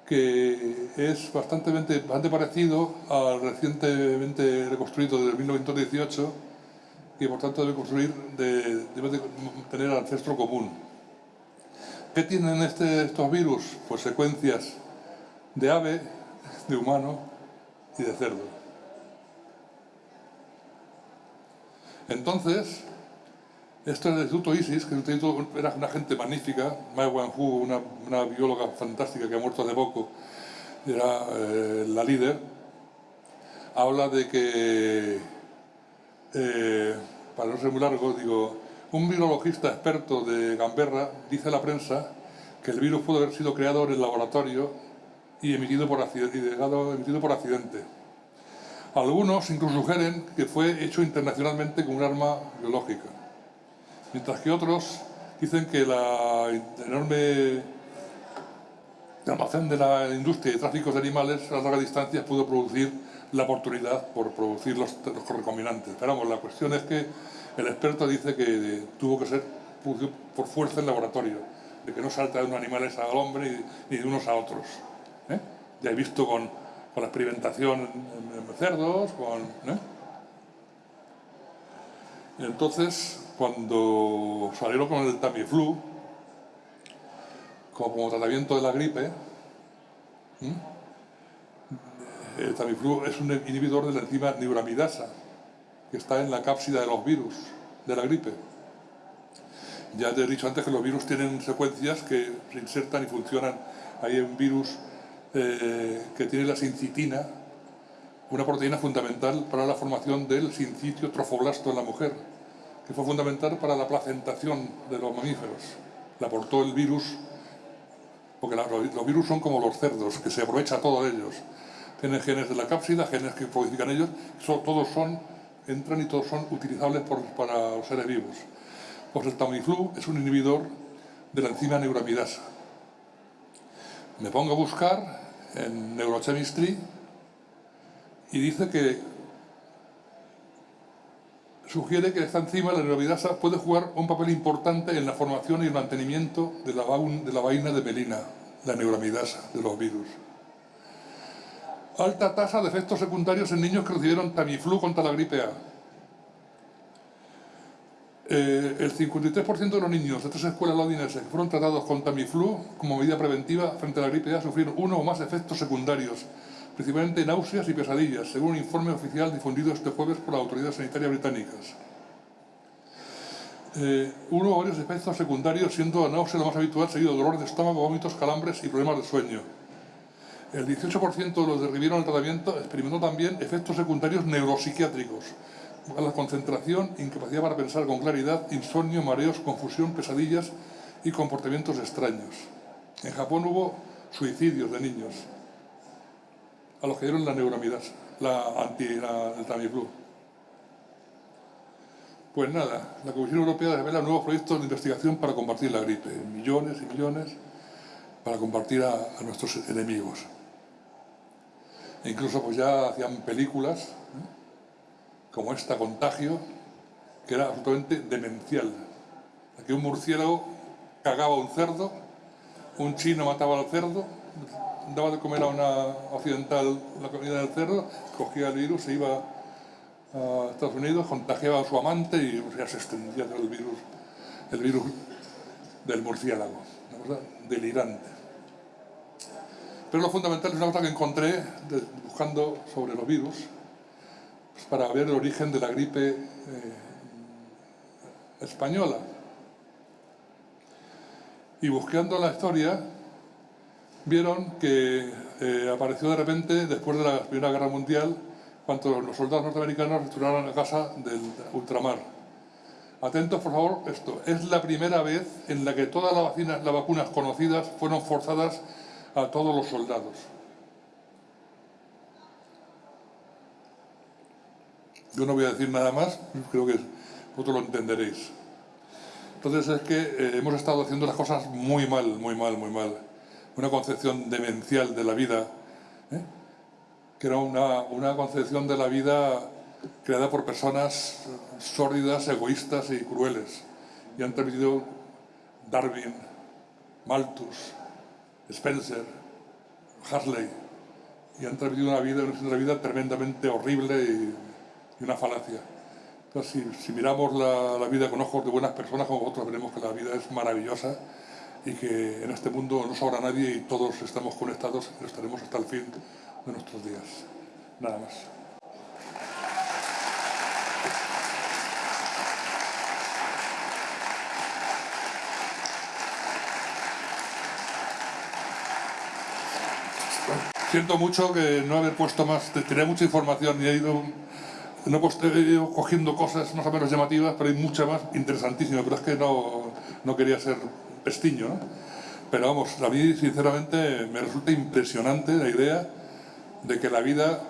que es bastante, parecido al recientemente reconstruido de 1918 y por tanto debe construir, de, debe tener ancestro común. ¿Qué tienen este, estos virus? Pues secuencias de ave, de humano y de cerdo. Entonces, esto es el Instituto ISIS, que era una gente magnífica, Mai Wanhu, una, bióloga fantástica que ha muerto hace poco, era eh, la líder, habla de que, eh, para no ser muy largo, digo, un virologista experto de Gamberra dice a la prensa que el virus pudo haber sido creado en el laboratorio y emitido por, y emitido por accidente. Algunos incluso sugieren que fue hecho internacionalmente con un arma biológica, mientras que otros dicen que la enorme almacén de la industria de tráficos de animales a larga distancia pudo producir la oportunidad por producir los, los recombinantes. Pero vamos, la cuestión es que el experto dice que tuvo que ser por fuerza en laboratorio, de que no salta de unos animales al hombre ni de unos a otros. ¿eh? Ya he visto con con la experimentación en cerdos, con... ¿eh? entonces, cuando salieron con el Tamiflu, como, tratamiento de la gripe, el Tamiflu es un inhibidor de la enzima neuramidasa, que está en la cápsida de los virus de la gripe. Ya te he dicho antes que los virus tienen secuencias que se insertan y funcionan. Hay un virus eh, que tiene la sincitina, una proteína fundamental para la formación del sincitio trofoblasto en la mujer, que fue fundamental para la placentación de los mamíferos. La aportó el virus, porque los virus son como los cerdos, que se aprovecha todo de ellos. Tienen genes de la cápsida, genes que producican ellos, todos son, entran y todos son utilizables para los seres vivos. Pues el Tamiflu es un inhibidor de la enzima neuramidasa. Me pongo a buscar en Neurochemistry y dice que sugiere que esta enzima, la neurovidasa, puede jugar un papel importante en la formación y el mantenimiento de la, vaina de melina, la neuramidasa, de los virus. Alta tasa de efectos secundarios en niños que recibieron Tamiflu contra la gripe A. Eh, el 53% de los niños de tres escuelas londinenses que fueron tratados con Tamiflu como medida preventiva frente a la gripe A sufrieron uno o más efectos secundarios, principalmente náuseas y pesadillas, según un informe oficial difundido este jueves por las autoridades sanitarias británicas. Eh, uno o varios efectos secundarios, siendo la náusea lo más habitual, seguido de dolor de estómago, vómitos, calambres y problemas de sueño. El 18% de los que recibieron el tratamiento experimentó también efectos secundarios neuropsiquiátricos, la concentración, incapacidad para pensar con claridad, insomnio, mareos, confusión, pesadillas y comportamientos extraños. En Japón hubo suicidios de niños a los que dieron la neuromidas, la anti, la, el Tamiflu. Pues nada, la Comisión Europea revela nuevos proyectos de investigación para combatir la gripe, millones y millones para combatir a, a nuestros enemigos. E incluso pues ya hacían películas ¿eh? como esta contagio, que era absolutamente demencial. Aquí un murciélago cagaba a un cerdo, un chino mataba al cerdo, daba de comer a una occidental la comida del cerdo, cogía el virus, se iba a Estados Unidos, contagiaba a su amante y ya se extendía el virus el virus del murciélago. Una cosa delirante. Pero lo fundamental es una cosa que encontré buscando sobre los virus pues, para ver el origen de la gripe eh, española. Y buscando la historia, vieron que eh, apareció de repente, después de la Primera Guerra Mundial, cuando los soldados norteamericanos restauraron la casa del ultramar. Atentos, por favor, esto. Es la primera vez en la que todas las vacunas, las vacunas conocidas fueron forzadas a todos los soldados. Yo no voy a decir nada más, creo que vosotros lo entenderéis. Entonces es que eh, hemos estado haciendo las cosas muy mal, muy mal, muy mal. Una concepción demencial de la vida, ¿eh? que era una, una concepción de la vida creada por personas sórdidas, egoístas y crueles. Y han transmitido Darwin, Malthus, Spencer, Huxley, y han transmitido una vida, una vida tremendamente horrible y, una falacia. Entonces, si, miramos la, la, vida con ojos de buenas personas como vosotros, veremos que la vida es maravillosa y que en este mundo no sobra nadie y todos estamos conectados y estaremos hasta el fin de nuestros días. Nada más. Siento mucho que no haber puesto más, tenía mucha información y he ido, no he ido cogiendo cosas más o menos llamativas, pero hay mucha más interesantísima, pero es que no, no quería ser pestiño, ¿no? Pero vamos, a mí sinceramente me resulta impresionante la idea de que la vida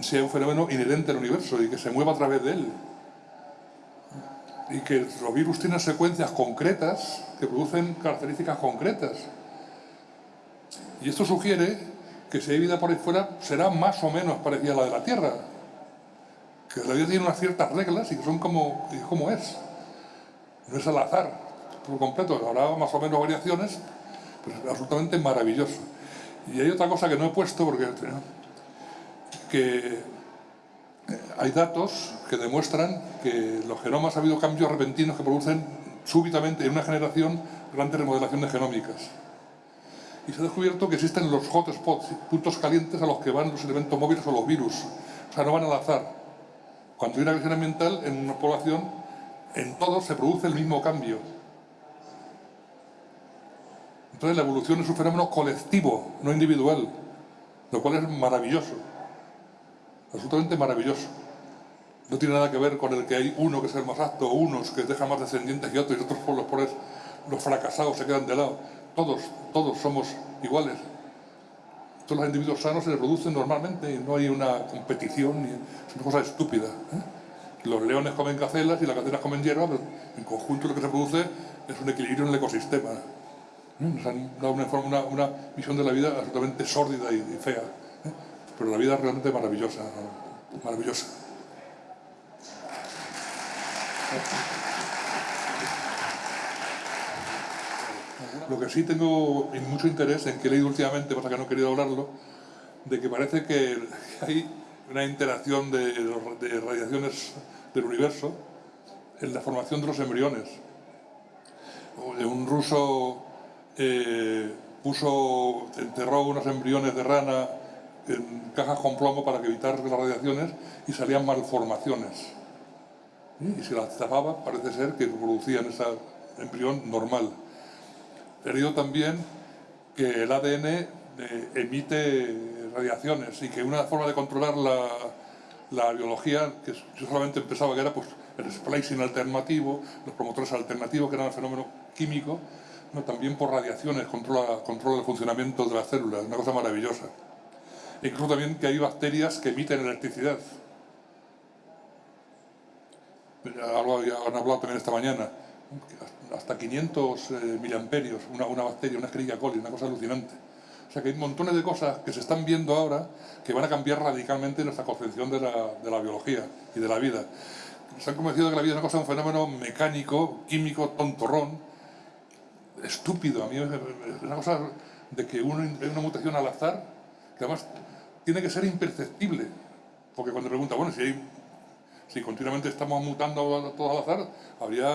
sea un fenómeno inherente al universo y que se mueva a través de él. Y que los virus tienen secuencias concretas que producen características concretas. Y esto sugiere que si hay vida por ahí fuera será más o menos parecida a la de la Tierra. Que la vida tiene unas ciertas reglas y que son como, como es. No es al azar, por completo. Habrá más o menos variaciones, pero es absolutamente maravilloso. Y hay otra cosa que no he puesto porque que hay datos que demuestran que los genomas ha habido cambios repentinos que producen súbitamente en una generación grandes remodelaciones genómicas y se ha descubierto que existen los hotspots, puntos calientes a los que van los elementos móviles o los virus. O sea, no van al azar. Cuando hay una agresión ambiental en una población, en todos se produce el mismo cambio. Entonces la evolución es un fenómeno colectivo, no individual, lo cual es maravilloso, absolutamente maravilloso. No tiene nada que ver con el que hay uno que es el más apto, unos que dejan más descendientes y otros, y otros por los, por los fracasados se quedan de lado todos, todos somos iguales. Todos los individuos sanos se reproducen normalmente y no hay una competición, es una cosa estúpida. ¿eh? Los leones comen cacelas y las cacelas comen hierba, pero en conjunto lo que se produce es un equilibrio en el ecosistema. ¿Eh? Nos han dado una, visión de la vida absolutamente sórdida y, fea. ¿eh? Pero la vida es realmente maravillosa, maravillosa. Lo que sí tengo mucho interés en que he leído últimamente, pasa que no he querido hablarlo, de que parece que hay una interacción de, de radiaciones del universo en la formación de los embriones. Un ruso eh, puso, enterró unos embriones de rana en cajas con plomo para evitar las radiaciones y salían malformaciones. Y si las tapaba, parece ser que producían ese embrión normal. He leído también que el ADN eh, emite radiaciones y que una forma de controlar la, biología, que yo solamente pensaba que era pues, el splicing alternativo, los promotores alternativos, que eran el fenómeno químico, no, también por radiaciones controla, controla el funcionamiento de las células, una cosa maravillosa. E incluso también que hay bacterias que emiten electricidad. Han hablado también esta mañana hasta 500 eh, miliamperios, una, una, bacteria, una Escherichia coli, una cosa alucinante. O sea que hay montones de cosas que se están viendo ahora que van a cambiar radicalmente nuestra concepción de la, de la biología y de la vida. Se han convencido de que la vida es una cosa, un fenómeno mecánico, químico, tontorrón, estúpido. A mí es una cosa de que uno hay una mutación al azar, que además tiene que ser imperceptible. Porque cuando pregunta, bueno, si, hay, si continuamente estamos mutando todo al azar, habría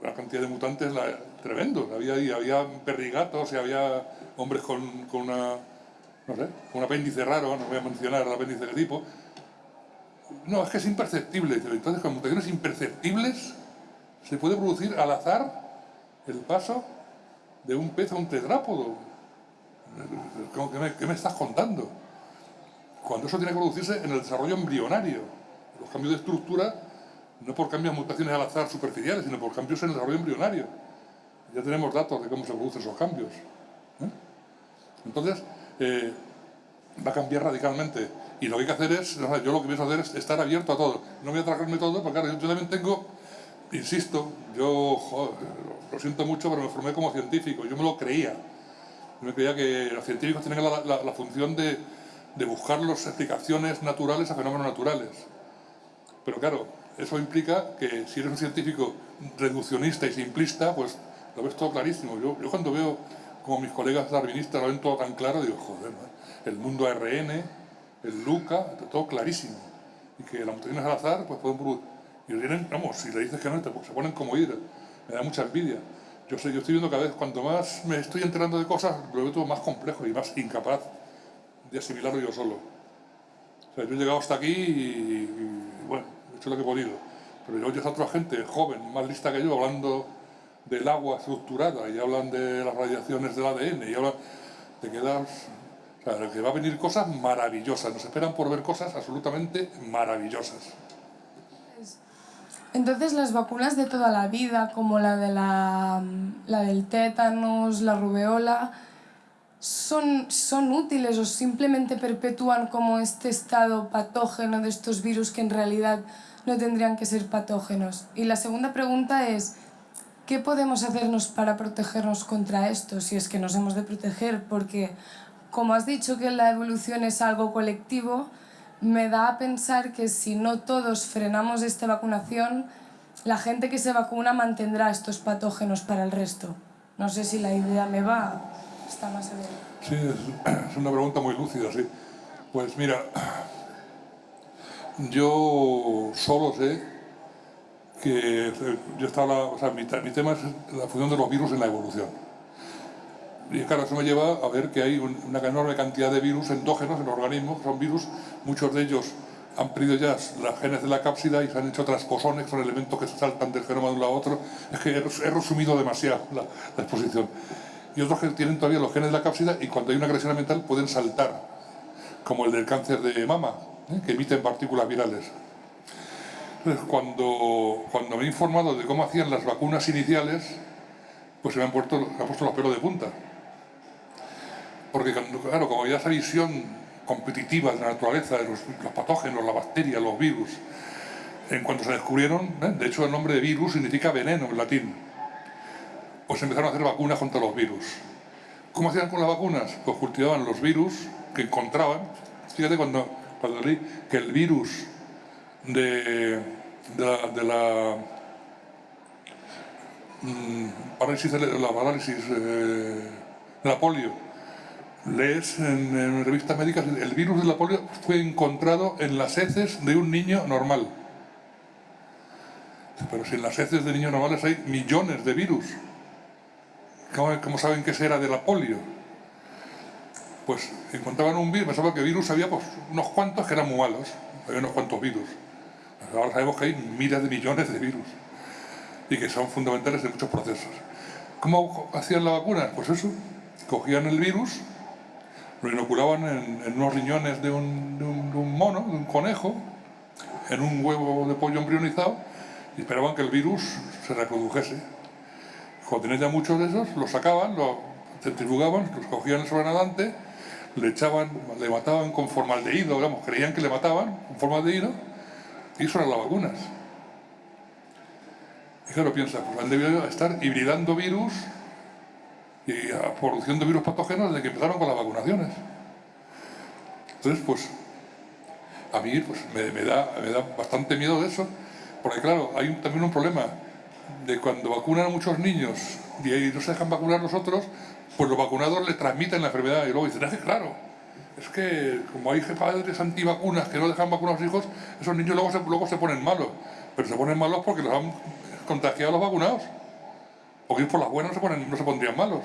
una cantidad de mutantes la, tremendo. Había, había perrigatos y había hombres con, con una, no sé, con un apéndice raro, no voy a mencionar el apéndice de tipo. No, es que es imperceptible. Entonces, con mutaciones imperceptibles se puede producir al azar el paso de un pez a un tetrápodo. ¿Qué me, estás contando? Cuando eso tiene que producirse en el desarrollo embrionario. Los cambios de estructura no por cambios mutaciones al azar superficiales, sino por cambios en el desarrollo embrionario. Ya tenemos datos de cómo se producen esos cambios. ¿eh? Entonces, eh, va a cambiar radicalmente. Y lo que hay que hacer es, yo lo que pienso hacer es estar abierto a todo. No voy a tragarme todo, porque claro, yo también tengo, insisto, yo lo siento mucho, pero me formé como científico, yo me lo creía. Yo me creía que los científicos tienen la, función de, buscar las explicaciones naturales a fenómenos naturales. Pero claro, eso implica que si eres un científico reduccionista y simplista, pues lo ves todo clarísimo. Yo, yo cuando veo como mis colegas darwinistas lo ven todo tan claro, digo, joder, el mundo ARN, el LUCA, todo clarísimo. Y que las mutaciones al azar, pues pueden producir. Y vienen, vamos, si le dices que no, se ponen como ir. Me da mucha envidia. Yo, sé, yo estoy viendo cada vez, cuanto más me estoy enterando de cosas, lo veo todo más complejo y más incapaz de asimilarlo yo solo. O sea, yo he llegado hasta aquí y bueno, hecho lo que he podido. Pero yo oyes a otra gente joven, más lista que yo, hablando del agua estructurada y hablan de las radiaciones del ADN y hablan, te quedas... O sea, que va a venir cosas maravillosas, nos esperan por ver cosas absolutamente maravillosas. Entonces las vacunas de toda la vida, como la, de la, la del tétanos, la rubeola, son, son útiles o simplemente perpetúan como este estado patógeno de estos virus que en realidad no tendrían que ser patógenos. Y la segunda pregunta es, ¿qué podemos hacernos para protegernos contra esto? Si es que nos hemos de proteger, porque como has dicho que la evolución es algo colectivo, me da a pensar que si no todos frenamos esta vacunación, la gente que se vacuna mantendrá estos patógenos para el resto. No sé si la idea me va, está más bien. Sí, [clears throat] es una pregunta muy lúcida, sí. Pues mira, [clears throat] yo solo sé que yo estaba, o sea, mi, tema es la función de los virus en la evolución. Y claro, eso me lleva a ver que hay una enorme cantidad de virus endógenos en los organismos, son virus, muchos de ellos han perdido ya las genes de la cápsida y se han hecho transposones, son elementos que se saltan del genoma de uno a otro. Es que he resumido demasiado la, exposición. Y otros que tienen todavía los genes de la cápsida y cuando hay una agresión ambiental pueden saltar, como el del cáncer de mama, ¿eh? que emiten partículas virales. Entonces, cuando, cuando me he informado de cómo hacían las vacunas iniciales, pues se me han puesto los pelos de punta. Porque, claro, como había esa visión competitiva de la naturaleza, de los, patógenos, la bacteria, los virus, en cuanto se descubrieron, ¿eh? de hecho el nombre de virus significa veneno en latín, pues empezaron a hacer vacunas contra los virus. ¿Cómo hacían con las vacunas? Pues cultivaban los virus que encontraban. Fíjate cuando que el virus de, la, mm, parálisis, la parálisis eh, de la polio, lees en, revistas médicas, el virus de la polio fue encontrado en las heces de un niño normal. Pero si en las heces de niños normales hay millones de virus, ¿cómo, cómo saben que ese era de la polio? pues encontraban un virus, pensaba que virus había pues, unos cuantos que eran muy malos, había unos cuantos virus. Ahora sabemos que hay miles de millones de virus y que son fundamentales en muchos procesos. ¿Cómo hacían la vacuna? Pues eso, cogían el virus, lo inoculaban en, unos riñones de un, de, un, mono, de un conejo, en un huevo de pollo embrionizado y esperaban que el virus se reprodujese. Cuando tenían ya muchos de esos, los sacaban, los centrifugaban, los cogían el sobrenadante le echaban, le mataban con formaldehído, digamos, creían que le mataban con formaldehído, y eso eran las vacunas. Y claro, piensa, pues han debido estar hibridando virus y produciendo virus patógenos desde que empezaron con las vacunaciones. Entonces, pues, a mí pues, me, da, me da bastante miedo de eso, porque claro, hay también un problema de cuando vacunan a muchos niños y no se dejan vacunar los otros, pues los vacunados le transmiten la enfermedad y luego dicen, es que claro, es que como hay padres antivacunas que no dejan vacunar a sus hijos, esos niños luego se, luego se ponen malos, pero se ponen malos porque los han contagiado a los vacunados. Porque por las buenas no se, ponen, no se pondrían malos.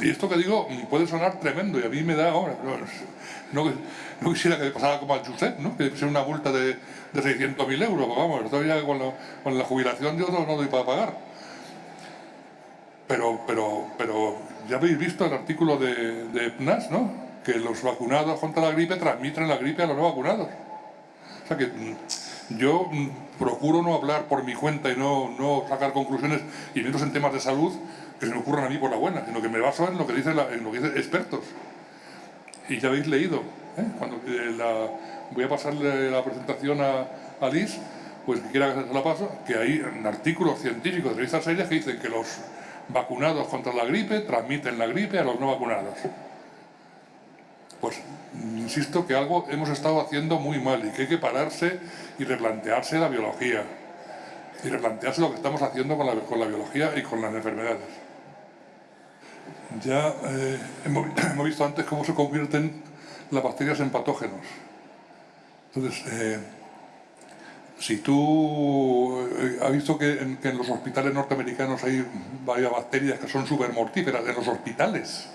Y esto que digo puede sonar tremendo y a mí me da ahora. No, quisiera que pasara como al Josep, ¿no? que sea una multa de, de 600.000 euros. Pues vamos, todavía con, con la jubilación yo no, no doy para pagar. Pero, pero, pero ya habéis visto el artículo de, de PNAS, ¿no? Que los vacunados contra la gripe transmiten la gripe a los no vacunados. O sea que mm, yo mm, procuro no hablar por mi cuenta y no, no sacar conclusiones, y menos en temas de salud, que se me ocurran a mí por la buena, sino que me baso en lo que dicen, dicen expertos. Y ya habéis leído, ¿eh? Cuando, eh, la, voy a pasarle la presentación a, a Liz, pues que quiera que se la paso, que hay artículos científicos de revistas serias que dicen que los vacunados contra la gripe transmiten la gripe a los no vacunados. Pues insisto que algo hemos estado haciendo muy mal y que hay que pararse y replantearse la biología y replantearse lo que estamos haciendo con la, biología y con las enfermedades. Ya eh, [clears throat] hemos, visto antes cómo se convierten las bacterias en patógenos. Entonces, eh, si tú eh, has visto que en, que en, los hospitales norteamericanos hay varias bacterias que son súper mortíferas, en los hospitales.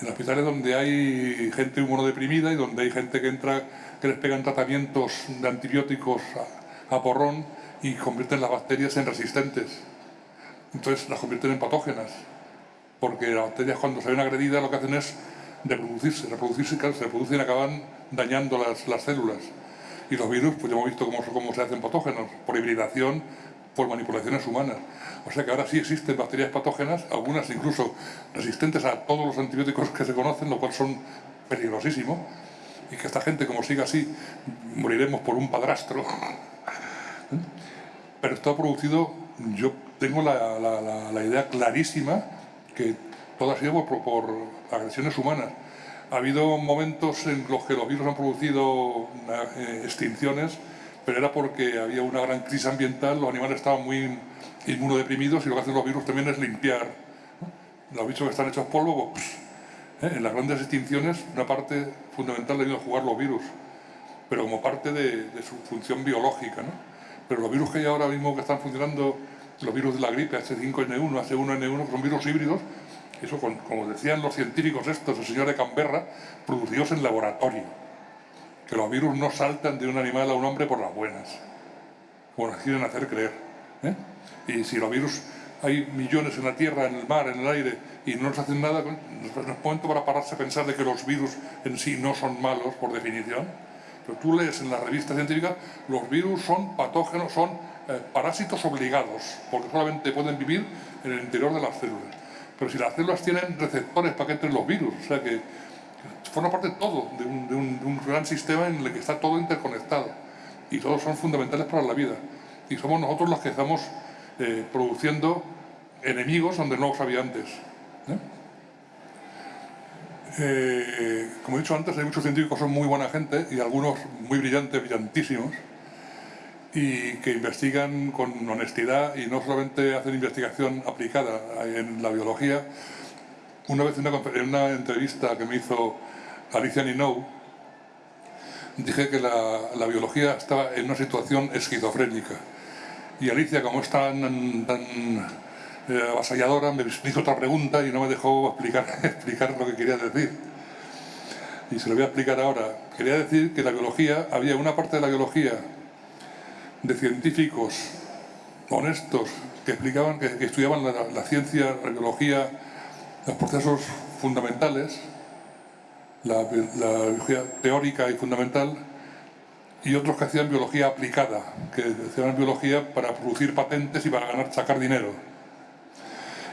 En hospitales donde hay gente inmunodeprimida y donde hay gente que entra, que les pegan tratamientos de antibióticos a, porrón y convierten las bacterias en resistentes. Entonces las convierten en patógenas. Porque las bacterias cuando se ven agredidas lo que hacen es reproducirse, reproducirse, se reproducen y acaban dañando las, las células. Y los virus, pues ya hemos visto cómo, cómo se hacen patógenos, por hibridación, por manipulaciones humanas. O sea que ahora sí existen bacterias patógenas, algunas incluso resistentes a todos los antibióticos que se conocen, lo cual son peligrosísimos. Y que esta gente, como siga así, moriremos por un padrastro. [laughs] Pero esto ha producido, yo tengo la, la, la, la idea clarísima que todo ha sido por, por agresiones humanas. Ha habido momentos en los que los virus han producido eh, extinciones, pero era porque había una gran crisis ambiental, los animales estaban muy inmunodeprimidos y lo que hacen los virus también es limpiar. Los bichos que están hechos polvo, pues, ¿eh? en las grandes extinciones una parte fundamental ha ido a jugar los virus, pero como parte de, su función biológica. Pero los virus que hay ahora mismo que están funcionando, los virus de la gripe, H5N1, H1N1, son virus híbridos, eso, como decían los científicos estos, el señor de Canberra, producidos en laboratorio. Que los virus no saltan de un animal a un hombre por las buenas, como nos quieren hacer creer. ¿eh? Y si los virus hay millones en la tierra, en el mar, en el aire, y no nos hacen nada, no es momento para pararse a pensar de que los virus en sí no son malos, por definición. Pero tú lees en la revista científica, los virus son patógenos, son eh, parásitos obligados, porque solamente pueden vivir en el interior de las células. Pero si las células tienen receptores para que entren los virus, o sea que forma parte todo de un, de un, gran sistema en el que está todo interconectado y todos son fundamentales para la vida. Y somos nosotros los que estamos eh, produciendo enemigos donde no los había antes. ¿eh? Eh, como he dicho antes, hay muchos científicos que son muy buena gente y algunos muy brillantes, brillantísimos, y que investigan con honestidad y no solamente hacen investigación aplicada en la biología. Una vez en una, en una entrevista que me hizo Alicia Ninou, dije que la, biología estaba en una situación esquizofrénica. Y Alicia, como es tan, tan eh, avasalladora, me hizo otra pregunta y no me dejó [laughs] explicar, lo que quería decir. Y se lo voy a explicar ahora. Quería decir que la biología, había una parte de la biología de científicos honestos que explicaban, que, estudiaban la, ciencia, la biología, los procesos fundamentales, la, la, biología teórica y fundamental, y otros que hacían biología aplicada, que hacían biología para producir patentes y para ganar, sacar dinero.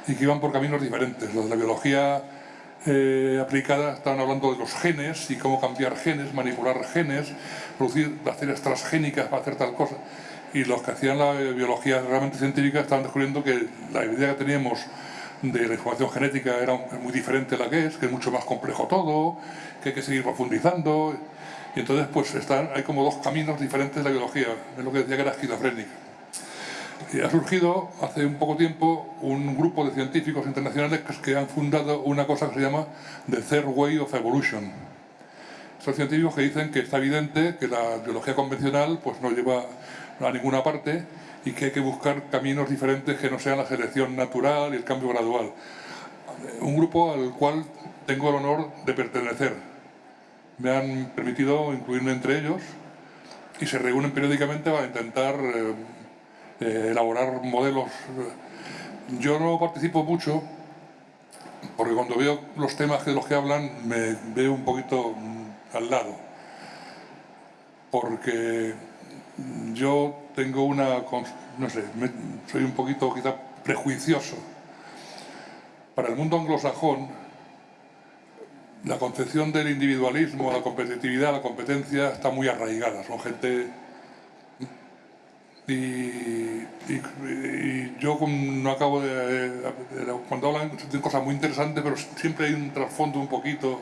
Y que iban por caminos diferentes. Los de la biología eh, aplicada estaban hablando de los genes y cómo cambiar genes, manipular genes, producir bacterias transgénicas para hacer tal cosa. Y los que hacían la biología realmente científica estaban descubriendo que la idea que teníamos de la información genética era muy diferente a la que es, que es mucho más complejo todo, que hay que seguir profundizando. Y entonces pues están, hay como dos caminos diferentes de la biología, es lo que decía que era esquizofrénica. Y ha surgido hace un poco tiempo un grupo de científicos internacionales que han fundado una cosa que se llama The Third Way of Evolution, Son científicos que dicen que está evidente que la biología convencional pues, no lleva a ninguna parte y que hay que buscar caminos diferentes que no sean la selección natural y el cambio gradual. Un grupo al cual tengo el honor de pertenecer. Me han permitido incluirme entre ellos y se reúnen periódicamente para intentar eh, eh, elaborar modelos. Yo no participo mucho porque cuando veo los temas de los que hablan me veo un poquito mm, al lado. Porque yo tengo una, no sé, soy un poquito quizá prejuicioso. Para el mundo anglosajón, la concepción del individualismo, la competitividad, la competencia está muy arraigada. Son gente... Y, yo no acabo de, Cuando hablan de cosas muy interesantes, pero siempre hay un trasfondo un poquito...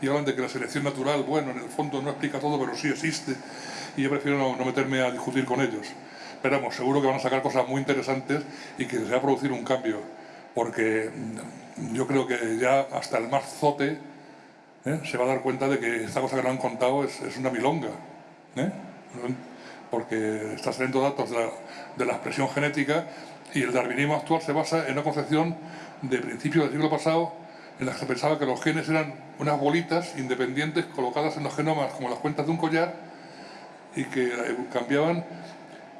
Y hablan de que la selección natural, bueno, en el fondo no explica todo, pero sí existe. Y yo prefiero no, meterme a discutir con ellos. Pero vamos, seguro que van a sacar cosas muy interesantes y que se va a producir un cambio. Porque yo creo que ya hasta el más zote ¿eh? se va a dar cuenta de que esta cosa que nos han contado es, una milonga. ¿eh? Porque está saliendo datos de la, expresión genética y el darwinismo actual se basa en una concepción de principios del siglo pasado en la que pensaba que los genes eran unas bolitas independientes colocadas en los genomas como las cuentas de un collar y que eh, cambiaban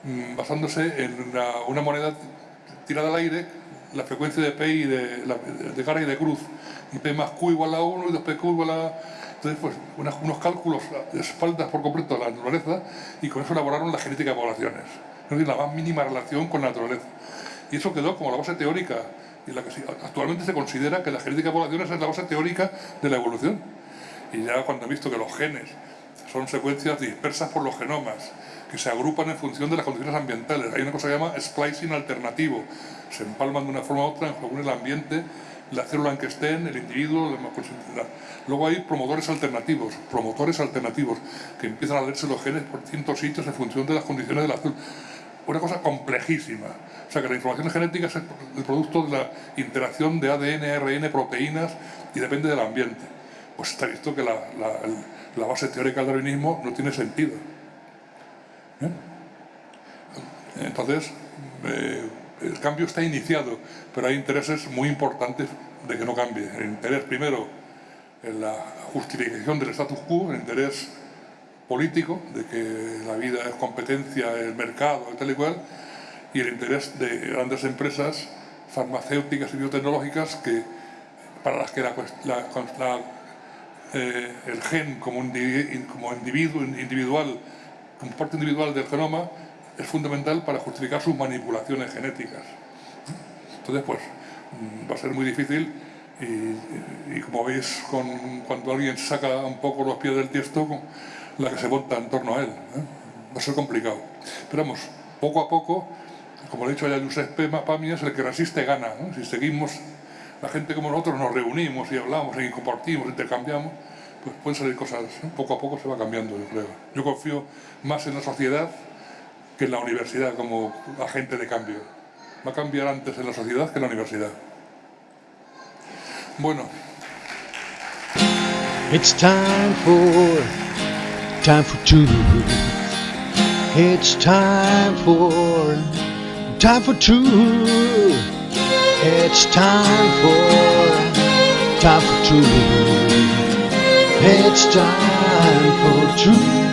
mm, basándose en una, moneda tirada al aire la frecuencia de P y de, de cara y de cruz y P más Q igual a 1 y 2PQ igual a... Entonces, pues, unos cálculos de espaldas por completo a la naturaleza y con eso elaboraron la genética de poblaciones. Es decir, la más mínima relación con la naturaleza. Y eso quedó como la base teórica y la que actualmente se considera que la genética de poblaciones es la base teórica de la evolución. Y ya cuando he visto que los genes son secuencias dispersas por los genomas, que se agrupan en función de las condiciones ambientales. Hay una cosa que se llama splicing alternativo. Se empalman de una forma u otra según el ambiente la célula en que estén, el individuo, la Luego hay promotores alternativos, promotores alternativos, que empiezan a leerse los genes por distintos sitios en función de las condiciones de la célula. Una cosa complejísima. O sea que la información genética es el producto de la interacción de ADN, ARN, proteínas y depende del ambiente. Pues está visto que la, base teórica del darwinismo no tiene sentido. ¿Eh? Entonces, eh, el cambio está iniciado, pero hay intereses muy importantes de que no cambie. El interés primero en la justificación del status quo, el interés político, de que la vida es competencia, el mercado, tal y cual, y el interés de grandes empresas farmacéuticas y biotecnológicas que, para las que eh, el gen como, como individuo, individual, como parte individual del genoma, es fundamental para justificar sus manipulaciones genéticas. Entonces, pues, mm, va a ser muy difícil y, como veis, con, cuando alguien saca un poco los pies del tiesto, la que se monta en torno a él. ¿eh? Va a ser complicado. Pero vamos, poco a poco, como le he dicho ya Giuseppe es el que resiste gana. Si seguimos, la gente como nosotros nos reunimos y hablamos y compartimos, intercambiamos, pues pueden salir cosas. ¿eh? Poco a poco se va cambiando, yo creo. Yo confío más en la sociedad que en la universidad como agente de cambio. Va a cambiar antes en la sociedad que en la universidad. Bueno. It's time for, time for two. It's time for, time for two. It's time for, time for two. It's time for two.